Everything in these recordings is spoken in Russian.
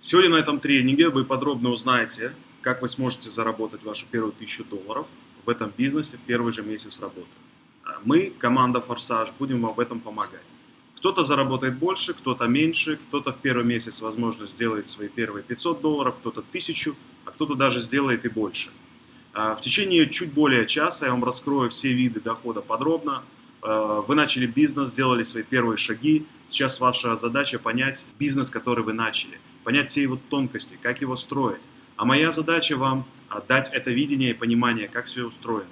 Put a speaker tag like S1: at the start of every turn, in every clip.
S1: Сегодня на этом тренинге вы подробно узнаете, как вы сможете заработать вашу первую тысячу долларов в этом бизнесе в первый же месяц работы. А Мы, команда Форсаж, будем вам в этом помогать. Кто-то заработает больше, кто-то меньше, кто-то в первый месяц, возможно, сделает свои первые 500 долларов, кто-то 1000, а кто-то даже сделает и больше. А, в течение чуть более часа я вам раскрою все виды дохода подробно. А, вы начали бизнес, сделали свои первые шаги. Сейчас ваша задача понять бизнес, который вы начали, понять все его тонкости, как его строить. А моя задача вам дать это видение и понимание, как все устроено.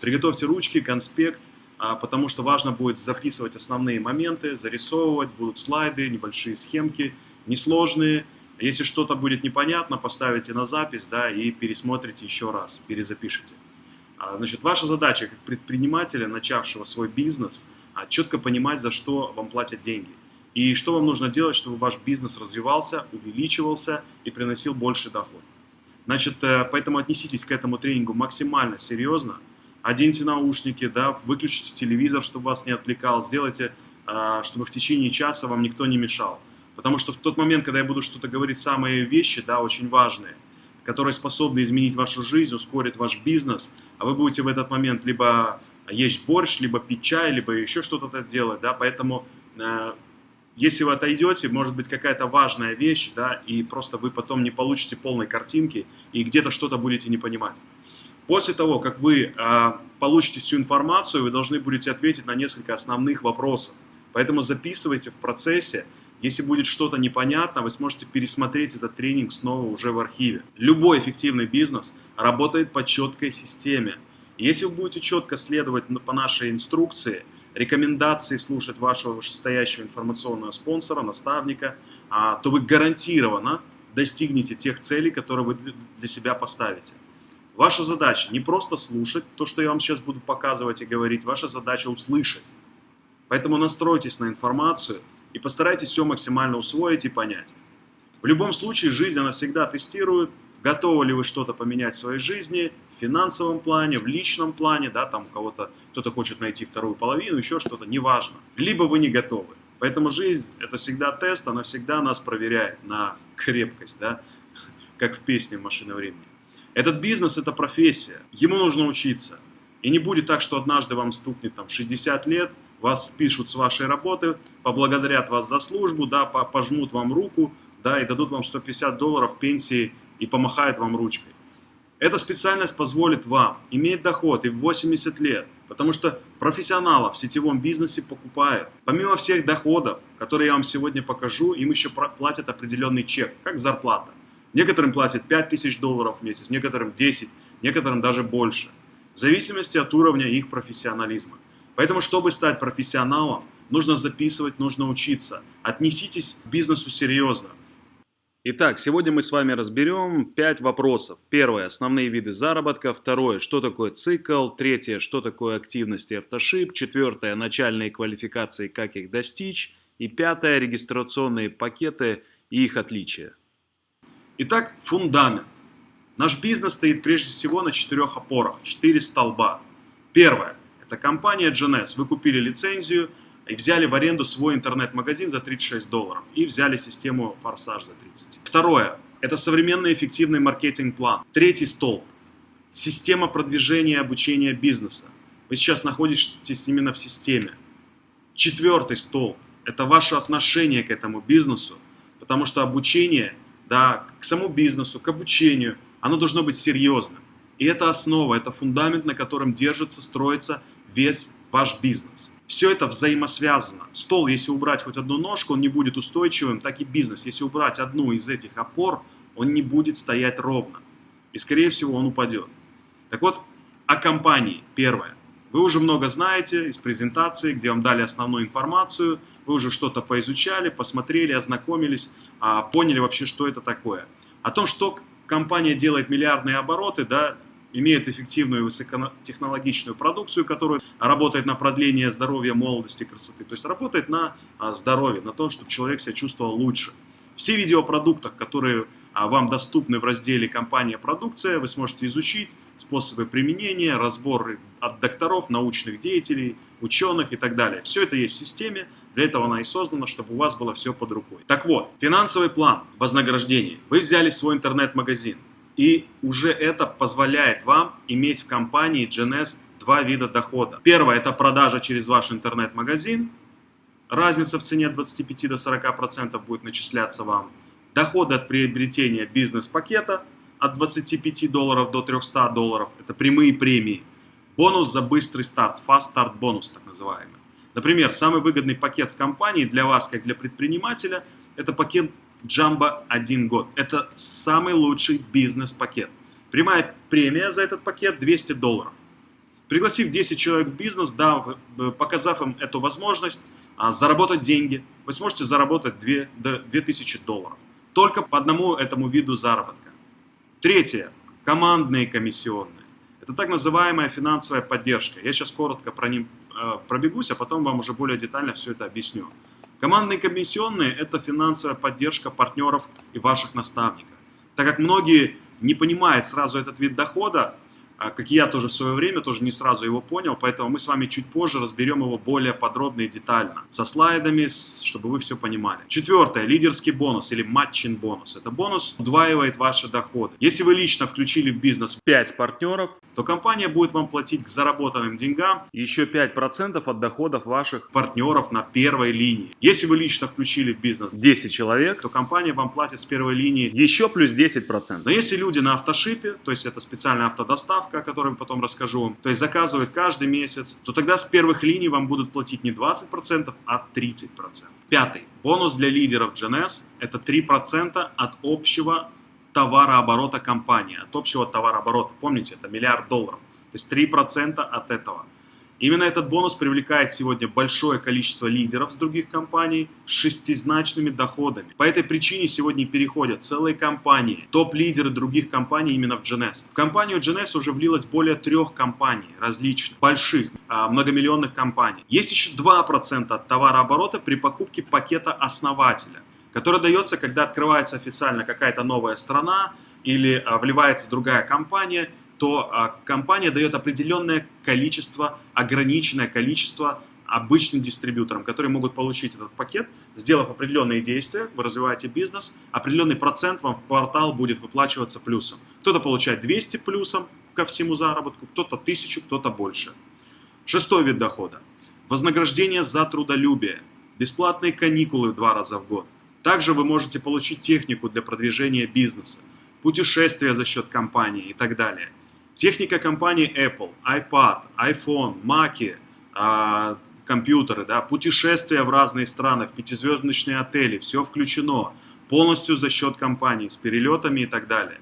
S1: Приготовьте ручки, конспект, потому что важно будет записывать основные моменты, зарисовывать, будут слайды, небольшие схемки, несложные, если что-то будет непонятно, поставите на запись да, и пересмотрите еще раз, перезапишите. А, значит, ваша задача как предпринимателя, начавшего свой бизнес, а, четко понимать, за что вам платят деньги. И что вам нужно делать, чтобы ваш бизнес развивался, увеличивался и приносил больше доход. Значит, э, поэтому отнеситесь к этому тренингу максимально серьезно. Оденьте наушники, да, выключите телевизор, чтобы вас не отвлекал. Сделайте, а, чтобы в течение часа вам никто не мешал. Потому что в тот момент, когда я буду что-то говорить, самые вещи, да, очень важные, которые способны изменить вашу жизнь, ускорить ваш бизнес, а вы будете в этот момент либо есть борщ, либо пить чай, либо еще что-то делать, да, поэтому э, если вы отойдете, может быть какая-то важная вещь, да, и просто вы потом не получите полной картинки и где-то что-то будете не понимать. После того, как вы э, получите всю информацию, вы должны будете ответить на несколько основных вопросов. Поэтому записывайте в процессе, если будет что-то непонятно, вы сможете пересмотреть этот тренинг снова уже в архиве. Любой эффективный бизнес работает по четкой системе. Если вы будете четко следовать по нашей инструкции, рекомендации слушать вашего вышестоящего информационного спонсора, наставника, а, то вы гарантированно достигнете тех целей, которые вы для себя поставите. Ваша задача не просто слушать то, что я вам сейчас буду показывать и говорить, ваша задача услышать. Поэтому настройтесь на информацию, и постарайтесь все максимально усвоить и понять. В любом случае, жизнь, она всегда тестирует, готовы ли вы что-то поменять в своей жизни, в финансовом плане, в личном плане, да, там у кого-то, кто-то хочет найти вторую половину, еще что-то, неважно. Либо вы не готовы. Поэтому жизнь – это всегда тест, она всегда нас проверяет на крепкость, да, как в песне «Машина времени». Этот бизнес – это профессия, ему нужно учиться. И не будет так, что однажды вам стукнет там 60 лет – вас спишут с вашей работы, поблагодарят вас за службу, да, пожмут вам руку, да, и дадут вам 150 долларов пенсии и помахают вам ручкой. Эта специальность позволит вам иметь доход и в 80 лет, потому что профессионалов в сетевом бизнесе покупают. Помимо всех доходов, которые я вам сегодня покажу, им еще платят определенный чек, как зарплата. Некоторым платят 5000 долларов в месяц, некоторым 10, некоторым даже больше, в зависимости от уровня их профессионализма. Поэтому, чтобы стать профессионалом, нужно записывать, нужно учиться. Отнеситесь к бизнесу серьезно. Итак, сегодня мы с вами разберем 5 вопросов. Первое – основные виды заработка. Второе – что такое цикл. Третье – что такое активность и автошип. Четвертое – начальные квалификации, как их достичь. И пятое – регистрационные пакеты и их отличия. Итак, фундамент. Наш бизнес стоит прежде всего на четырех опорах, четыре столба. Первое – это компания GNS. Вы купили лицензию и взяли в аренду свой интернет-магазин за 36 долларов. И взяли систему Форсаж за 30. Второе. Это современный эффективный маркетинг-план. Третий столб. Система продвижения и обучения бизнеса. Вы сейчас находитесь именно в системе. Четвертый столб. Это ваше отношение к этому бизнесу. Потому что обучение да, к самому бизнесу, к обучению, оно должно быть серьезным. И это основа, это фундамент, на котором держится, строится весь ваш бизнес. Все это взаимосвязано. Стол, если убрать хоть одну ножку, он не будет устойчивым, так и бизнес. Если убрать одну из этих опор, он не будет стоять ровно. И, скорее всего, он упадет. Так вот, о компании. Первое. Вы уже много знаете из презентации, где вам дали основную информацию, вы уже что-то поизучали, посмотрели, ознакомились, а, поняли вообще, что это такое. О том, что компания делает миллиардные обороты, да, имеют эффективную высокотехнологичную продукцию, которая работает на продление здоровья, молодости, красоты. То есть работает на а, здоровье, на том, чтобы человек себя чувствовал лучше. Все видео о продуктах, которые а, вам доступны в разделе «Компания продукция», вы сможете изучить способы применения, разборы от докторов, научных деятелей, ученых и так далее. Все это есть в системе, Для этого она и создана, чтобы у вас было все под рукой. Так вот, финансовый план вознаграждения. Вы взяли свой интернет-магазин, и уже это позволяет вам иметь в компании GNS два вида дохода. Первое – это продажа через ваш интернет-магазин. Разница в цене от 25 до 40% будет начисляться вам. Доходы от приобретения бизнес-пакета от 25 долларов до 300 долларов. Это прямые премии. Бонус за быстрый старт, fast start бонус так называемый. Например, самый выгодный пакет в компании для вас, как для предпринимателя, это пакет Jumbo 1 год. Это самый лучший бизнес-пакет. Прямая премия за этот пакет 200 долларов. Пригласив 10 человек в бизнес, да, показав им эту возможность а, заработать деньги, вы сможете заработать 2, до 2000 долларов. Только по одному этому виду заработка. Третье. Командные комиссионные. Это так называемая финансовая поддержка. Я сейчас коротко про ним э, пробегусь, а потом вам уже более детально все это объясню. Командные комиссионные – это финансовая поддержка партнеров и ваших наставников. Так как многие не понимают сразу этот вид дохода, а, как и я тоже в свое время, тоже не сразу его понял, поэтому мы с вами чуть позже разберем его более подробно и детально, со слайдами, чтобы вы все понимали. Четвертое, лидерский бонус или матчин бонус. Это бонус удваивает ваши доходы. Если вы лично включили в бизнес 5 партнеров, то компания будет вам платить к заработанным деньгам еще 5% от доходов ваших партнеров на первой линии. Если вы лично включили в бизнес 10 человек, то компания вам платит с первой линии еще плюс 10%. Но если люди на автошипе, то есть это специальная автодоставка, ставка, о которой потом расскажу то есть заказывают каждый месяц, то тогда с первых линий вам будут платить не 20%, а 30%. Пятый. Бонус для лидеров GNS – это 3% от общего товарооборота компании, от общего товарооборота. Помните, это миллиард долларов. То есть 3% от этого. Именно этот бонус привлекает сегодня большое количество лидеров с других компаний с шестизначными доходами. По этой причине сегодня переходят целые компании, топ-лидеры других компаний именно в GNS. В компанию GNS уже влилось более трех компаний различных, больших, а, многомиллионных компаний. Есть еще 2% от товарооборота при покупке пакета основателя, который дается, когда открывается официально какая-то новая страна или а, вливается другая компания – то а, компания дает определенное количество, ограниченное количество обычным дистрибьюторам, которые могут получить этот пакет, сделав определенные действия, вы развиваете бизнес, определенный процент вам в квартал будет выплачиваться плюсом. Кто-то получает 200 плюсом ко всему заработку, кто-то 1000, кто-то больше. Шестой вид дохода. Вознаграждение за трудолюбие. Бесплатные каникулы два раза в год. Также вы можете получить технику для продвижения бизнеса, путешествия за счет компании и так далее. Техника компании Apple, iPad, iPhone, Mac, а, компьютеры, да, путешествия в разные страны, в пятизвездочные отели, все включено, полностью за счет компании, с перелетами и так далее.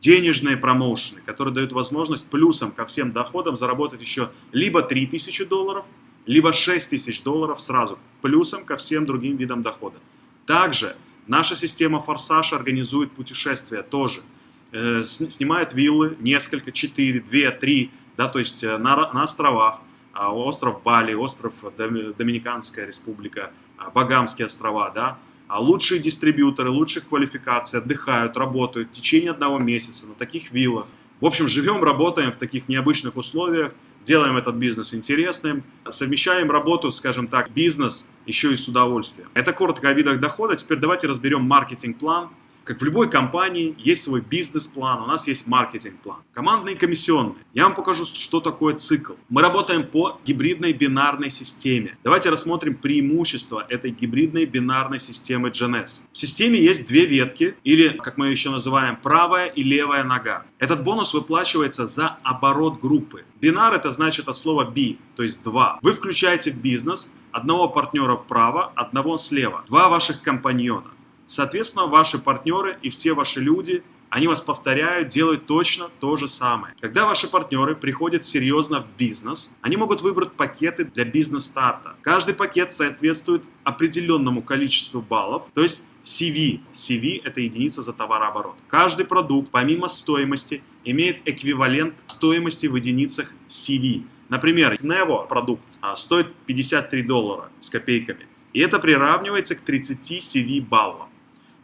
S1: Денежные промоушены, которые дают возможность плюсом ко всем доходам заработать еще либо 3000 долларов, либо 6000 долларов сразу, плюсом ко всем другим видам дохода. Также наша система Форсаж организует путешествия тоже – э, снимают виллы, несколько, четыре, две, три, да, то есть э, на, на островах, а, остров Бали, остров Доминиканская республика, а, Багамские острова, да, а лучшие дистрибьюторы, лучших квалификаций отдыхают, работают в течение одного месяца на таких виллах. В общем, живем, работаем в таких необычных условиях, делаем этот бизнес интересным, совмещаем работу, скажем так, бизнес еще и с удовольствием. Это коротко о видах дохода. Теперь давайте разберем маркетинг-план, как в любой компании, есть свой бизнес-план, у нас есть маркетинг-план. Командные комиссионные. Я вам покажу, что такое цикл. Мы работаем по гибридной бинарной системе. Давайте рассмотрим преимущества этой гибридной бинарной системы GNS. В системе есть две ветки, или, как мы еще называем, правая и левая нога. Этот бонус выплачивается за оборот группы. Бинар это значит от слова B, то есть два. Вы включаете в бизнес одного партнера вправо, одного слева. Два ваших компаньона. Соответственно, ваши партнеры и все ваши люди, они вас повторяют, делают точно то же самое. Когда ваши партнеры приходят серьезно в бизнес, они могут выбрать пакеты для бизнес-старта. Каждый пакет соответствует определенному количеству баллов, то есть CV. CV – это единица за товарооборот. Каждый продукт, помимо стоимости, имеет эквивалент стоимости в единицах CV. Например, Nevo продукт а, стоит 53 доллара с копейками. И это приравнивается к 30 CV баллам.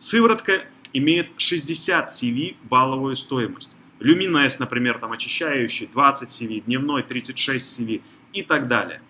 S1: Сыворотка имеет 60 CV балловую стоимость. Люминес, например, там очищающий 20 CV, дневной 36 CV и так далее.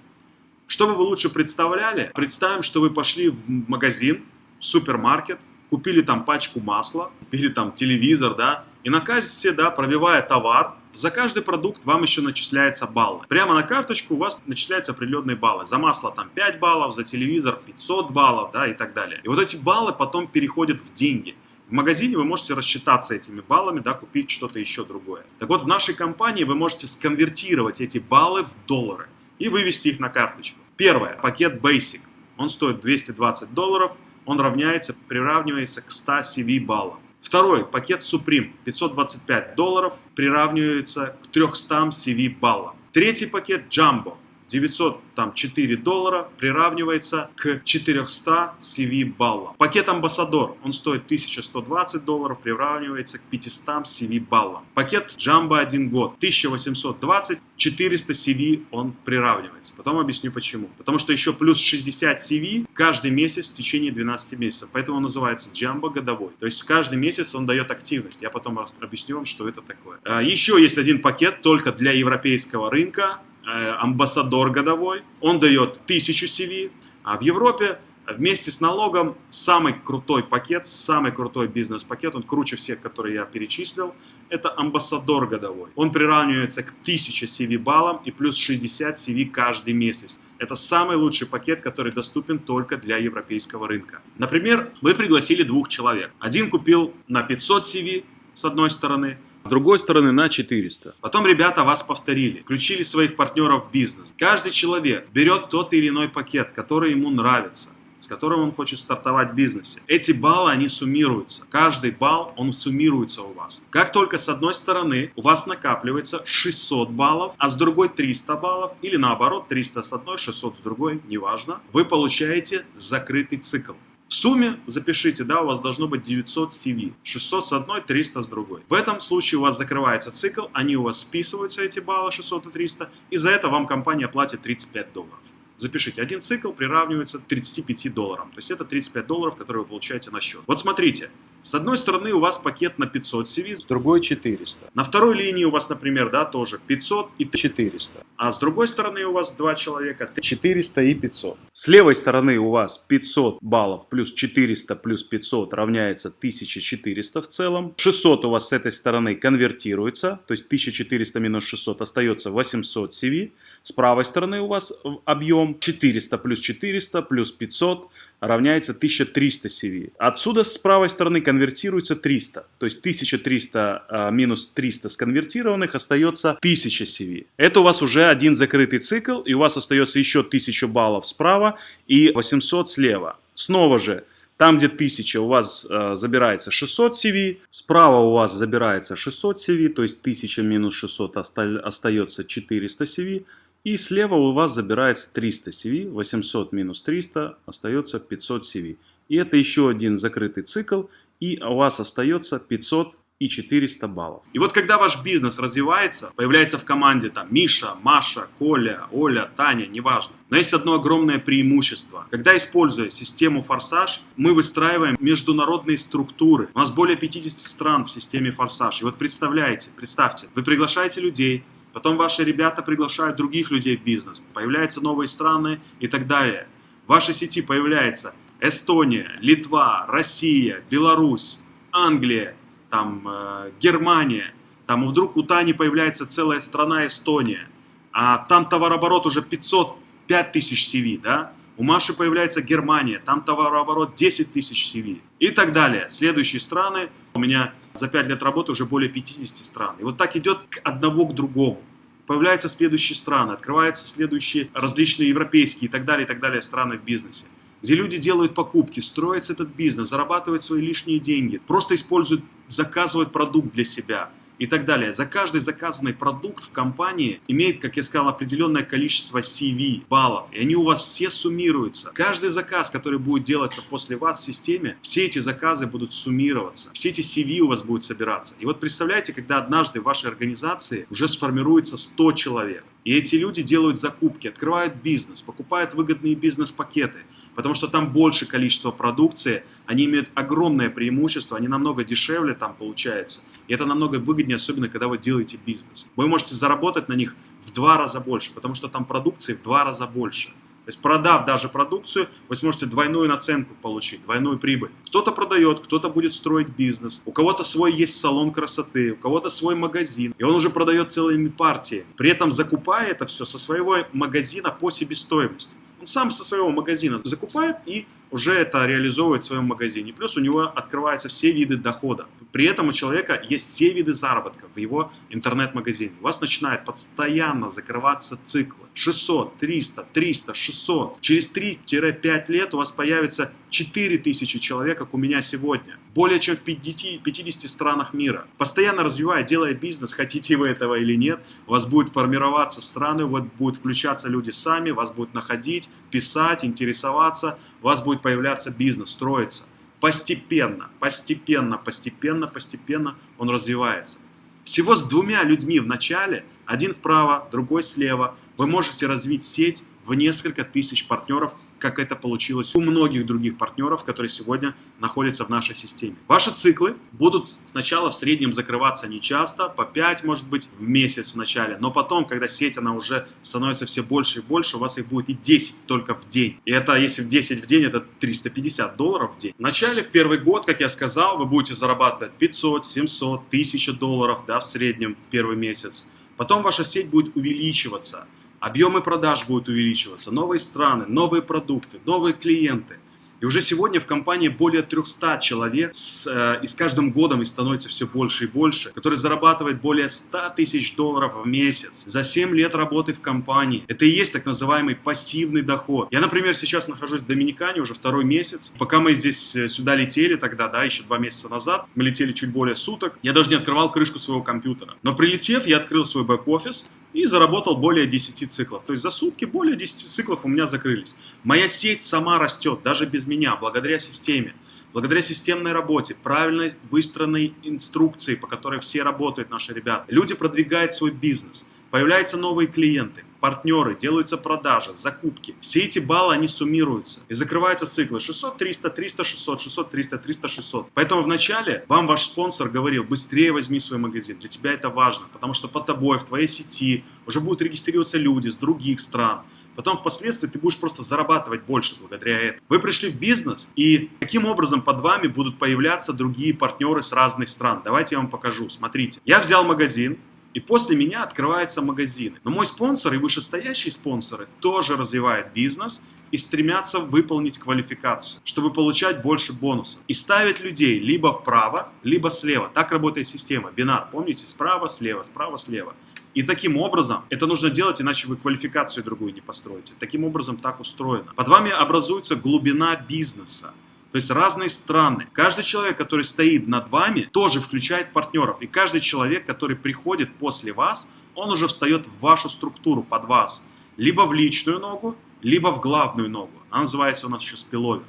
S1: Чтобы вы лучше представляли, представим, что вы пошли в магазин, в супермаркет, купили там пачку масла, купили там телевизор, да, и на кассе, да, пробивая товар, за каждый продукт вам еще начисляются баллы. Прямо на карточку у вас начисляются определенные баллы. За масло там 5 баллов, за телевизор 500 баллов, да, и так далее. И вот эти баллы потом переходят в деньги. В магазине вы можете рассчитаться этими баллами, да, купить что-то еще другое. Так вот, в нашей компании вы можете сконвертировать эти баллы в доллары и вывести их на карточку. Первое, пакет Basic. Он стоит 220 долларов, он равняется, приравнивается к 100 CV баллам. Второй, пакет Supreme, 525 долларов, приравнивается к 300 CV баллам. Третий пакет Jumbo, 904 доллара приравнивается к 400 CV баллам. Пакет Амбассадор, он стоит 1120 долларов, приравнивается к 500 CV баллам. Пакет Jumbo 1 год, 1820, 400 CV он приравнивается. Потом объясню почему. Потому что еще плюс 60 CV каждый месяц в течение 12 месяцев. Поэтому он называется Jumbo годовой. То есть каждый месяц он дает активность. Я потом объясню вам, что это такое. А, еще есть один пакет только для европейского рынка амбассадор годовой, он дает 1000 CV, а в Европе вместе с налогом самый крутой пакет, самый крутой бизнес-пакет, он круче всех, которые я перечислил, это амбассадор годовой. Он приравнивается к 1000 CV баллам и плюс 60 CV каждый месяц. Это самый лучший пакет, который доступен только для европейского рынка. Например, вы пригласили двух человек. Один купил на 500 CV с одной стороны, с другой стороны на 400. Потом ребята вас повторили, включили своих партнеров в бизнес. Каждый человек берет тот или иной пакет, который ему нравится с которым он хочет стартовать в бизнесе. Эти баллы, они суммируются. Каждый балл, он суммируется у вас. Как только с одной стороны у вас накапливается 600 баллов, а с другой 300 баллов, или наоборот 300 с одной, 600 с другой, неважно, вы получаете закрытый цикл. В сумме, запишите, да, у вас должно быть 900 CV. 600 с одной, 300 с другой. В этом случае у вас закрывается цикл, они у вас списываются, эти баллы 600 и 300, и за это вам компания платит 35 долларов. Запишите, один цикл приравнивается 35 долларам. То есть это 35 долларов, которые вы получаете на счет. Вот смотрите, с одной стороны у вас пакет на 500 CV,
S2: с другой 400.
S1: На второй линии у вас, например, да, тоже 500 и
S2: 400.
S1: А с другой стороны у вас два человека.
S2: 400 и 500.
S1: С левой стороны у вас 500 баллов плюс 400 плюс 500 равняется 1400 в целом. 600 у вас с этой стороны конвертируется, то есть 1400 минус 600 остается 800 CV. С правой стороны у вас объем 400 плюс 400 плюс 500 равняется 1300 CV. Отсюда с правой стороны конвертируется 300. То есть 1300 а, минус 300 сконвертированных остается 1000 CV. Это у вас уже один закрытый цикл, и у вас остается еще 1000 баллов справа и 800 слева. Снова же, там, где 1000 у вас э, забирается 600 CV, справа у вас забирается 600 CV, то есть 1000 минус 600 остается 400 CV, и слева у вас забирается 300 CV, 800 минус 300 остается 500 CV. И это еще один закрытый цикл, и у вас остается 500 и 400 баллов. И вот когда ваш бизнес развивается, появляется в команде там Миша, Маша, Коля, Оля, Таня, неважно. Но есть одно огромное преимущество. Когда используя систему Форсаж, мы выстраиваем международные структуры. У нас более 50 стран в системе Форсаж. И вот представляете, представьте, вы приглашаете людей, Потом ваши ребята приглашают других людей в бизнес. Появляются новые страны и так далее. В вашей сети появляется Эстония, Литва, Россия, Беларусь, Англия, там, э, Германия. Там вдруг у Тани появляется целая страна Эстония. А там товарооборот уже 500, 5000 CV, да? У Маши появляется Германия, там товарооборот 10 тысяч CV и так далее. Следующие страны, у меня за 5 лет работы уже более 50 стран. И вот так идет к одного к другому. Появляются следующие страны, открываются следующие различные европейские и так далее, и так далее страны в бизнесе где люди делают покупки, строят этот бизнес, зарабатывают свои лишние деньги, просто используют, заказывают продукт для себя – и так далее. За каждый заказанный продукт в компании имеет, как я сказал, определенное количество CV, баллов. И они у вас все суммируются. Каждый заказ, который будет делаться после вас в системе, все эти заказы будут суммироваться. Все эти CV у вас будут собираться. И вот представляете, когда однажды в вашей организации уже сформируется 100 человек. И эти люди делают закупки, открывают бизнес, покупают выгодные бизнес-пакеты, потому что там больше количество продукции, они имеют огромное преимущество, они намного дешевле там получается. И это намного выгоднее, особенно когда вы делаете бизнес. Вы можете заработать на них в два раза больше, потому что там продукции в два раза больше. То есть продав даже продукцию, вы сможете двойную наценку получить, двойную прибыль. Кто-то продает, кто-то будет строить бизнес, у кого-то свой есть салон красоты, у кого-то свой магазин, и он уже продает целыми партиями. При этом закупая это все со своего магазина по себестоимости. Он сам со своего магазина закупает и уже это реализовывает в своем магазине. Плюс у него открываются все виды дохода. При этом у человека есть все виды заработка в его интернет-магазине. У вас начинает постоянно закрываться циклы. 600, 300, 300, 600. Через 3-5 лет у вас появится 4000 человек, как у меня сегодня. Более чем в 50, 50 странах мира. Постоянно развивая, делая бизнес, хотите вы этого или нет, у вас будет формироваться страны, вот будут включаться люди сами, вас будут находить, писать, интересоваться, у вас будет появляться бизнес, строиться. Постепенно, постепенно, постепенно, постепенно он развивается. Всего с двумя людьми в начале, один вправо, другой слева, вы можете развить сеть в несколько тысяч партнеров как это получилось у многих других партнеров, которые сегодня находятся в нашей системе. Ваши циклы будут сначала в среднем закрываться не часто, по 5, может быть, в месяц в начале, но потом, когда сеть, она уже становится все больше и больше, у вас их будет и 10 только в день. И это, если в 10 в день, это 350 долларов в день. В начале, в первый год, как я сказал, вы будете зарабатывать 500, 700, 1000 долларов да, в среднем в первый месяц. Потом ваша сеть будет увеличиваться объемы продаж будут увеличиваться, новые страны, новые продукты, новые клиенты. И уже сегодня в компании более 300 человек, с, э, и с каждым годом их становится все больше и больше, которые зарабатывают более 100 тысяч долларов в месяц за 7 лет работы в компании. Это и есть так называемый пассивный доход. Я, например, сейчас нахожусь в Доминикане уже второй месяц. Пока мы здесь э, сюда летели тогда, да, еще два месяца назад, мы летели чуть более суток, я даже не открывал крышку своего компьютера. Но прилетев, я открыл свой бэк-офис, и заработал более 10 циклов. То есть за сутки более 10 циклов у меня закрылись. Моя сеть сама растет, даже без меня, благодаря системе. Благодаря системной работе, правильной выстроенной инструкции, по которой все работают наши ребята. Люди продвигают свой бизнес, появляются новые клиенты партнеры, делаются продажи, закупки. Все эти баллы, они суммируются. И закрываются циклы 600, 300, 300, 600, 600, 300, 300, 600. Поэтому вначале вам ваш спонсор говорил, быстрее возьми свой магазин. Для тебя это важно, потому что под тобой, в твоей сети уже будут регистрироваться люди с других стран. Потом впоследствии ты будешь просто зарабатывать больше благодаря этому. Вы пришли в бизнес, и каким образом под вами будут появляться другие партнеры с разных стран. Давайте я вам покажу. Смотрите. Я взял магазин, и после меня открываются магазины. Но мой спонсор и вышестоящие спонсоры тоже развивают бизнес и стремятся выполнить квалификацию, чтобы получать больше бонусов. И ставят людей либо вправо, либо слева. Так работает система. Бинар, помните? Справа, слева, справа, слева. И таким образом, это нужно делать, иначе вы квалификацию другую не построите. Таким образом так устроено. Под вами образуется глубина бизнеса. То есть разные страны. Каждый человек, который стоит над вами, тоже включает партнеров. И каждый человек, который приходит после вас, он уже встает в вашу структуру под вас. Либо в личную ногу, либо в главную ногу. Она называется у нас еще спиловер.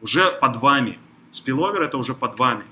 S1: Уже под вами. Спиловер это уже под вами.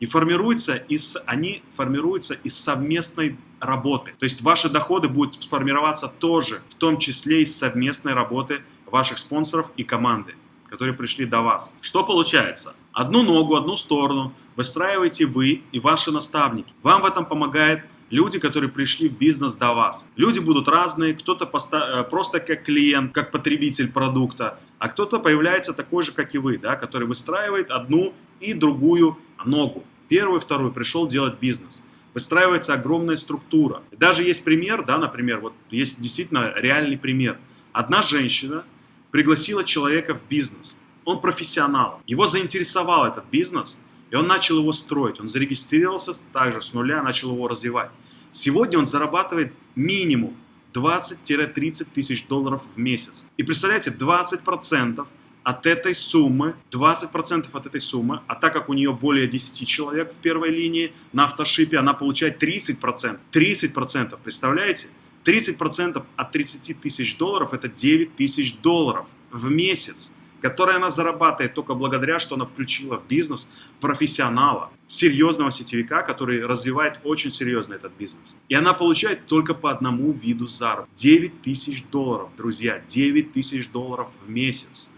S1: И формируется из, они формируются из совместной работы. То есть ваши доходы будут сформироваться тоже, в том числе из совместной работы ваших спонсоров и команды которые пришли до вас. Что получается? Одну ногу, одну сторону выстраиваете вы и ваши наставники. Вам в этом помогает люди, которые пришли в бизнес до вас. Люди будут разные, кто-то э, просто как клиент, как потребитель продукта, а кто-то появляется такой же, как и вы, да, который выстраивает одну и другую ногу. Первую, вторую пришел делать бизнес. Выстраивается огромная структура. Даже есть пример, да, например, вот есть действительно реальный пример. Одна женщина пригласила человека в бизнес. Он профессионал. Его заинтересовал этот бизнес, и он начал его строить. Он зарегистрировался также с нуля, начал его развивать. Сегодня он зарабатывает минимум 20-30 тысяч долларов в месяц. И представляете, 20% от этой суммы, 20% от этой суммы, а так как у нее более 10 человек в первой линии на автошипе, она получает 30%. 30%, представляете? 30% от 30 тысяч долларов – это 9 тысяч долларов в месяц, которые она зарабатывает только благодаря, что она включила в бизнес профессионала, серьезного сетевика, который развивает очень серьезно этот бизнес. И она получает только по одному виду заработка. 9 тысяч долларов, друзья, 9 тысяч долларов в месяц.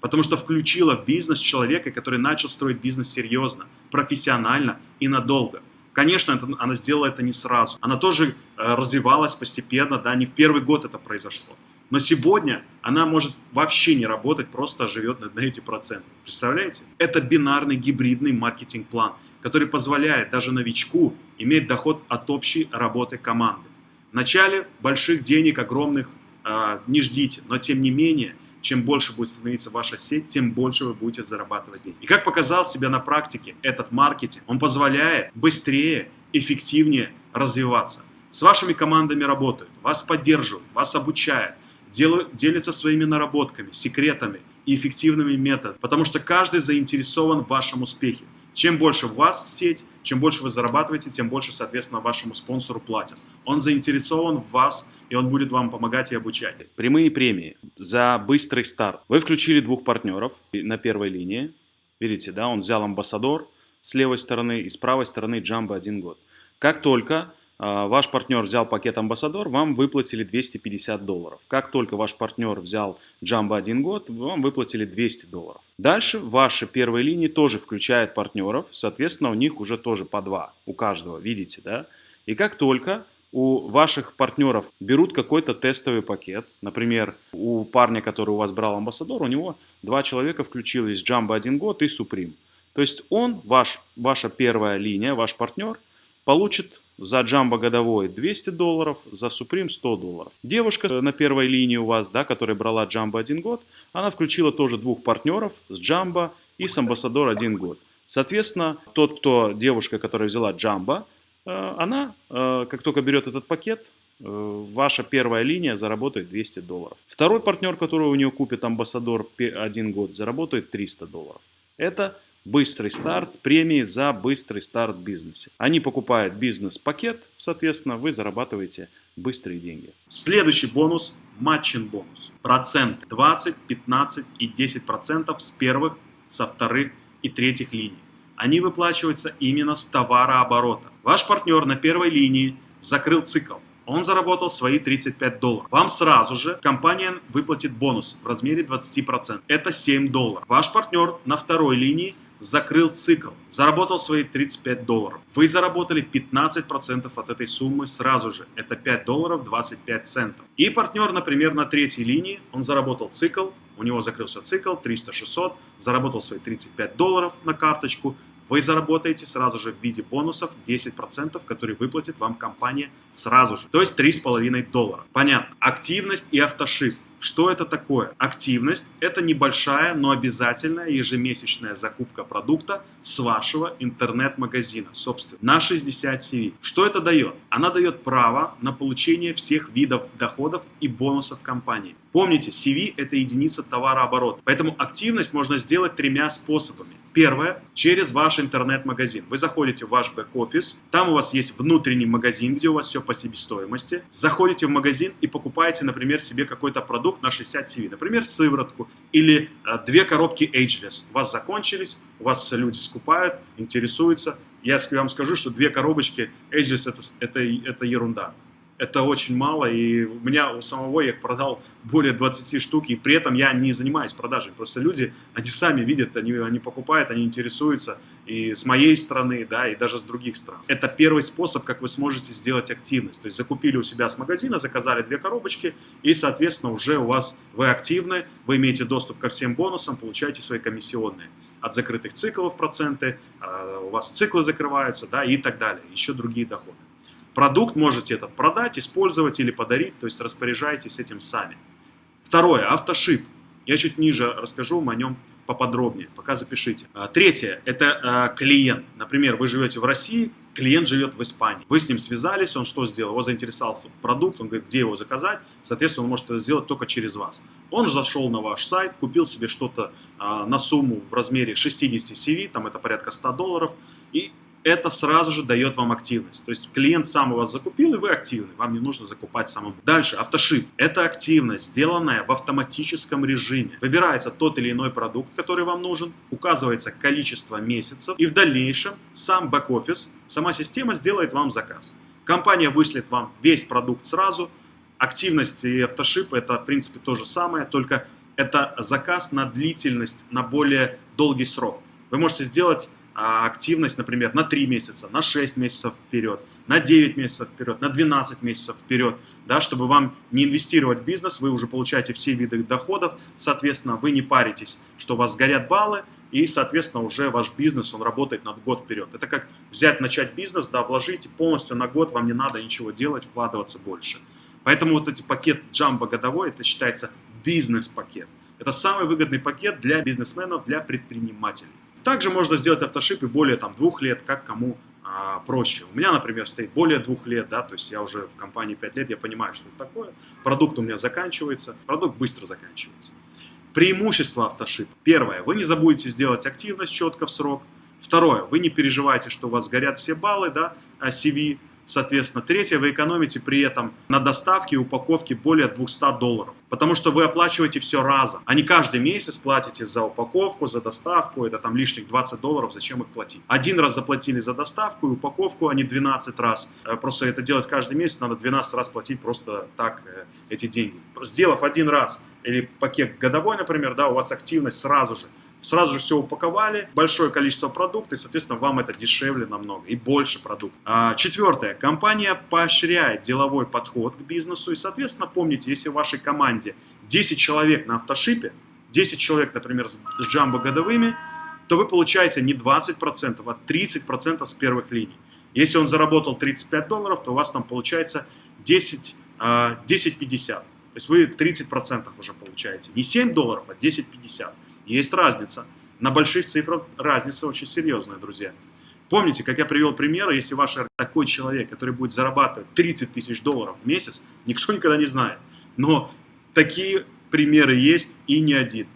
S1: Потому что включила в бизнес человека, который начал строить бизнес серьезно, профессионально и надолго. Конечно, это, она сделала это не сразу. Она тоже э, развивалась постепенно, да, не в первый год это произошло. Но сегодня она может вообще не работать, просто живет на, эти проценты. Представляете? Это бинарный гибридный маркетинг-план, который позволяет даже новичку иметь доход от общей работы команды. В начале больших денег, огромных, э, не ждите, но тем не менее, чем больше будет становиться ваша сеть, тем больше вы будете зарабатывать деньги. И как показал себя на практике этот маркетинг, он позволяет быстрее, эффективнее развиваться. С вашими командами работают, вас поддерживают, вас обучают, делают, делятся своими наработками, секретами и эффективными методами, потому что каждый заинтересован в вашем успехе. Чем больше в вас сеть, чем больше вы зарабатываете, тем больше, соответственно, вашему спонсору платят. Он заинтересован в вас, и он будет вам помогать и обучать.
S2: Прямые премии за быстрый старт. Вы включили двух партнеров на первой линии. Видите, да, он взял амбассадор с левой стороны и с правой стороны Джамбо один год. Как только а, ваш партнер взял пакет Амбассадор, вам выплатили 250 долларов. Как только ваш партнер взял Джамбо один год, вам выплатили 200 долларов. Дальше ваши первые линии тоже включают партнеров, соответственно, у них уже тоже по два, у каждого, видите, да? И как только у ваших партнеров берут какой-то тестовый пакет, например, у парня, который у вас брал Амбассадор, у него два человека включились Джамбо один год и Supreme. То есть он, ваш, ваша первая линия, ваш партнер, получит за джамбо годовой 200 долларов, за Supreme 100 долларов. Девушка на первой линии у вас, да, которая брала джамбо один год, она включила тоже двух партнеров с джамбо и с амбассадор один год. Соответственно, тот, кто, девушка, которая взяла э, она, э, как только берет этот пакет, э, ваша первая линия заработает 200 долларов. Второй партнер, который у нее купит амбассадор один год, заработает 300 долларов. Это быстрый старт, премии за быстрый старт в бизнесе. Они покупают бизнес-пакет, соответственно, вы зарабатываете быстрые деньги.
S1: Следующий бонус – матчин бонус. Проценты 20, 15 и 10 процентов с первых, со вторых и третьих линий. Они выплачиваются именно с товарооборота. Ваш партнер на первой линии закрыл цикл. Он заработал свои 35 долларов. Вам сразу же компания выплатит бонус в размере 20%. Это 7 долларов. Ваш партнер на второй линии закрыл цикл, заработал свои 35 долларов. Вы заработали 15% от этой суммы сразу же. Это 5 долларов 25 центов. И партнер, например, на третьей линии, он заработал цикл, у него закрылся цикл 300-600, заработал свои 35 долларов на карточку, вы заработаете сразу же в виде бонусов 10%, которые выплатит вам компания сразу же. То есть 3,5 доллара. Понятно. Активность и автошип. Что это такое? Активность – это небольшая, но обязательная ежемесячная закупка продукта с вашего интернет-магазина, собственно, на 60 CV. Что это дает? Она дает право на получение всех видов доходов и бонусов компании. Помните, CV – это единица товарооборота, поэтому активность можно сделать тремя способами. Первое, через ваш интернет-магазин. Вы заходите в ваш бэк-офис, там у вас есть внутренний магазин, где у вас все по себестоимости. Заходите в магазин и покупаете, например, себе какой-то продукт на 60 CV, например, сыворотку или э, две коробки Ageless. У вас закончились, у вас люди скупают, интересуются. Я вам скажу, что две коробочки Ageless это, это, это ерунда это очень мало, и у меня у самого я продал более 20 штук, и при этом я не занимаюсь продажей, просто люди, они сами видят, они, они покупают, они интересуются, и с моей стороны, да, и даже с других стран. Это первый способ, как вы сможете сделать активность, то есть закупили у себя с магазина, заказали две коробочки, и, соответственно, уже у вас, вы активны, вы имеете доступ ко всем бонусам, получаете свои комиссионные от закрытых циклов проценты, а, у вас циклы закрываются, да, и так далее, еще другие доходы. Продукт можете этот продать, использовать или подарить, то есть распоряжайтесь этим сами. Второе, автошип. Я чуть ниже расскажу вам о нем поподробнее, пока запишите. А, третье, это а, клиент. Например, вы живете в России, клиент живет в Испании. Вы с ним связались, он что сделал? Его заинтересовался продукт, он говорит, где его заказать. Соответственно, он может это сделать только через вас. Он зашел на ваш сайт, купил себе что-то а, на сумму в размере 60 CV, там это порядка 100 долларов, и это сразу же дает вам активность. То есть клиент сам у вас закупил, и вы активны. Вам не нужно закупать самому. Дальше, автошип. Это активность, сделанная в автоматическом режиме. Выбирается тот или иной продукт, который вам нужен, указывается количество месяцев, и в дальнейшем сам бэк-офис, сама система сделает вам заказ. Компания вышлет вам весь продукт сразу. Активность и автошип это, в принципе, то же самое, только это заказ на длительность, на более долгий срок. Вы можете сделать а, активность, например, на 3 месяца, на 6 месяцев вперед, на 9 месяцев вперед, на 12 месяцев вперед, да, чтобы вам не инвестировать в бизнес, вы уже получаете все виды доходов, соответственно, вы не паритесь, что у вас сгорят баллы, и, соответственно, уже ваш бизнес, он работает на год вперед. Это как взять, начать бизнес, да, вложить полностью на год, вам не надо ничего делать, вкладываться больше. Поэтому вот эти пакет джамбо годовой, это считается бизнес-пакет. Это самый выгодный пакет для бизнесменов, для предпринимателей. Также можно сделать автошип и более там, двух лет, как кому а, проще. У меня, например, стоит более двух лет, да, то есть я уже в компании 5 лет, я понимаю, что это такое. Продукт у меня заканчивается, продукт быстро заканчивается. Преимущество автошипа. Первое, вы не забудете сделать активность четко в срок. Второе, вы не переживаете, что у вас горят все баллы, да, CV. Соответственно, третье, вы экономите при этом на доставке и упаковке более 200 долларов. Потому что вы оплачиваете все разом, а не каждый месяц платите за упаковку, за доставку, это там лишних 20 долларов, зачем их платить. Один раз заплатили за доставку и упаковку, а не 12 раз. Э, просто это делать каждый месяц, надо 12 раз платить просто так э, эти деньги. Сделав один раз или пакет годовой, например, да, у вас активность сразу же сразу же все упаковали, большое количество продуктов, и, соответственно, вам это дешевле намного и больше продуктов. А, четвертое. Компания поощряет деловой подход к бизнесу, и, соответственно, помните, если в вашей команде 10 человек на автошипе, 10 человек, например, с, с джамбо годовыми, то вы получаете не 20%, а 30% с первых линий. Если он заработал 35 долларов, то у вас там получается 10, 10,50. То есть вы 30% уже получаете. Не 7 долларов, а 10,50. Есть разница. На больших цифрах разница очень серьезная, друзья. Помните, как я привел пример, если ваш такой человек, который будет зарабатывать 30 тысяч долларов в месяц, никто никогда не знает. Но такие примеры есть и не один.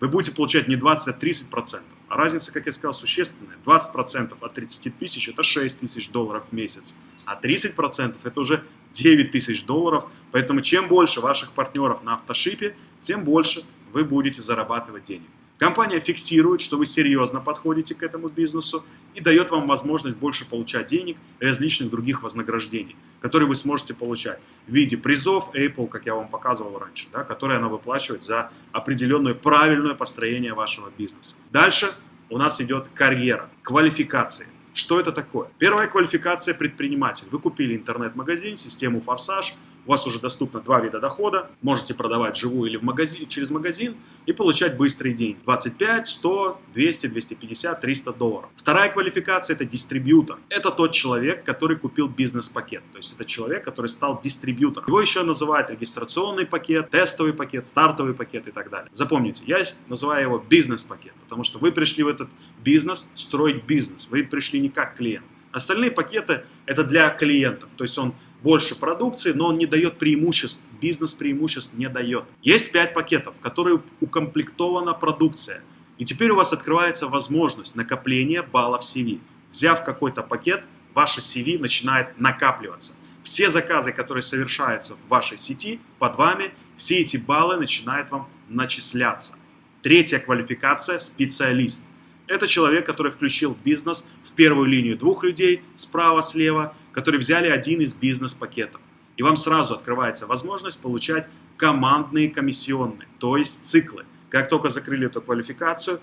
S1: Вы будете получать не 20, а 30 процентов. А разница, как я сказал, существенная. 20 процентов от 30 тысяч – это 6 тысяч долларов в месяц. А 30 процентов – это уже 9 тысяч долларов. Поэтому чем больше ваших партнеров на автошипе, тем больше вы будете зарабатывать денег. Компания фиксирует, что вы серьезно подходите к этому бизнесу и дает вам возможность больше получать денег и различных других вознаграждений, которые вы сможете получать в виде призов Apple, как я вам показывал раньше, да, которые она выплачивает за определенное правильное построение вашего бизнеса. Дальше у нас идет карьера, квалификация. Что это такое? Первая квалификация предприниматель. Вы купили интернет-магазин, систему «Форсаж», у вас уже доступно два вида дохода. Можете продавать живую или в магазин, через магазин и получать быстрые деньги. 25, 100, 200, 250, 300 долларов. Вторая квалификация – это дистрибьютор. Это тот человек, который купил бизнес-пакет. То есть это человек, который стал дистрибьютором. Его еще называют регистрационный пакет, тестовый пакет, стартовый пакет и так далее. Запомните, я называю его бизнес-пакет, потому что вы пришли в этот бизнес строить бизнес. Вы пришли не как клиент. Остальные пакеты – это для клиентов. То есть он больше продукции, но он не дает преимуществ, бизнес преимуществ не дает. Есть 5 пакетов, в которые укомплектована продукция. И теперь у вас открывается возможность накопления баллов CV. Взяв какой-то пакет, ваше CV начинает накапливаться. Все заказы, которые совершаются в вашей сети, под вами, все эти баллы начинают вам начисляться. Третья квалификация – специалист. Это человек, который включил бизнес в первую линию двух людей, справа-слева, которые взяли один из бизнес-пакетов. И вам сразу открывается возможность получать командные комиссионные, то есть циклы. Как только закрыли эту квалификацию,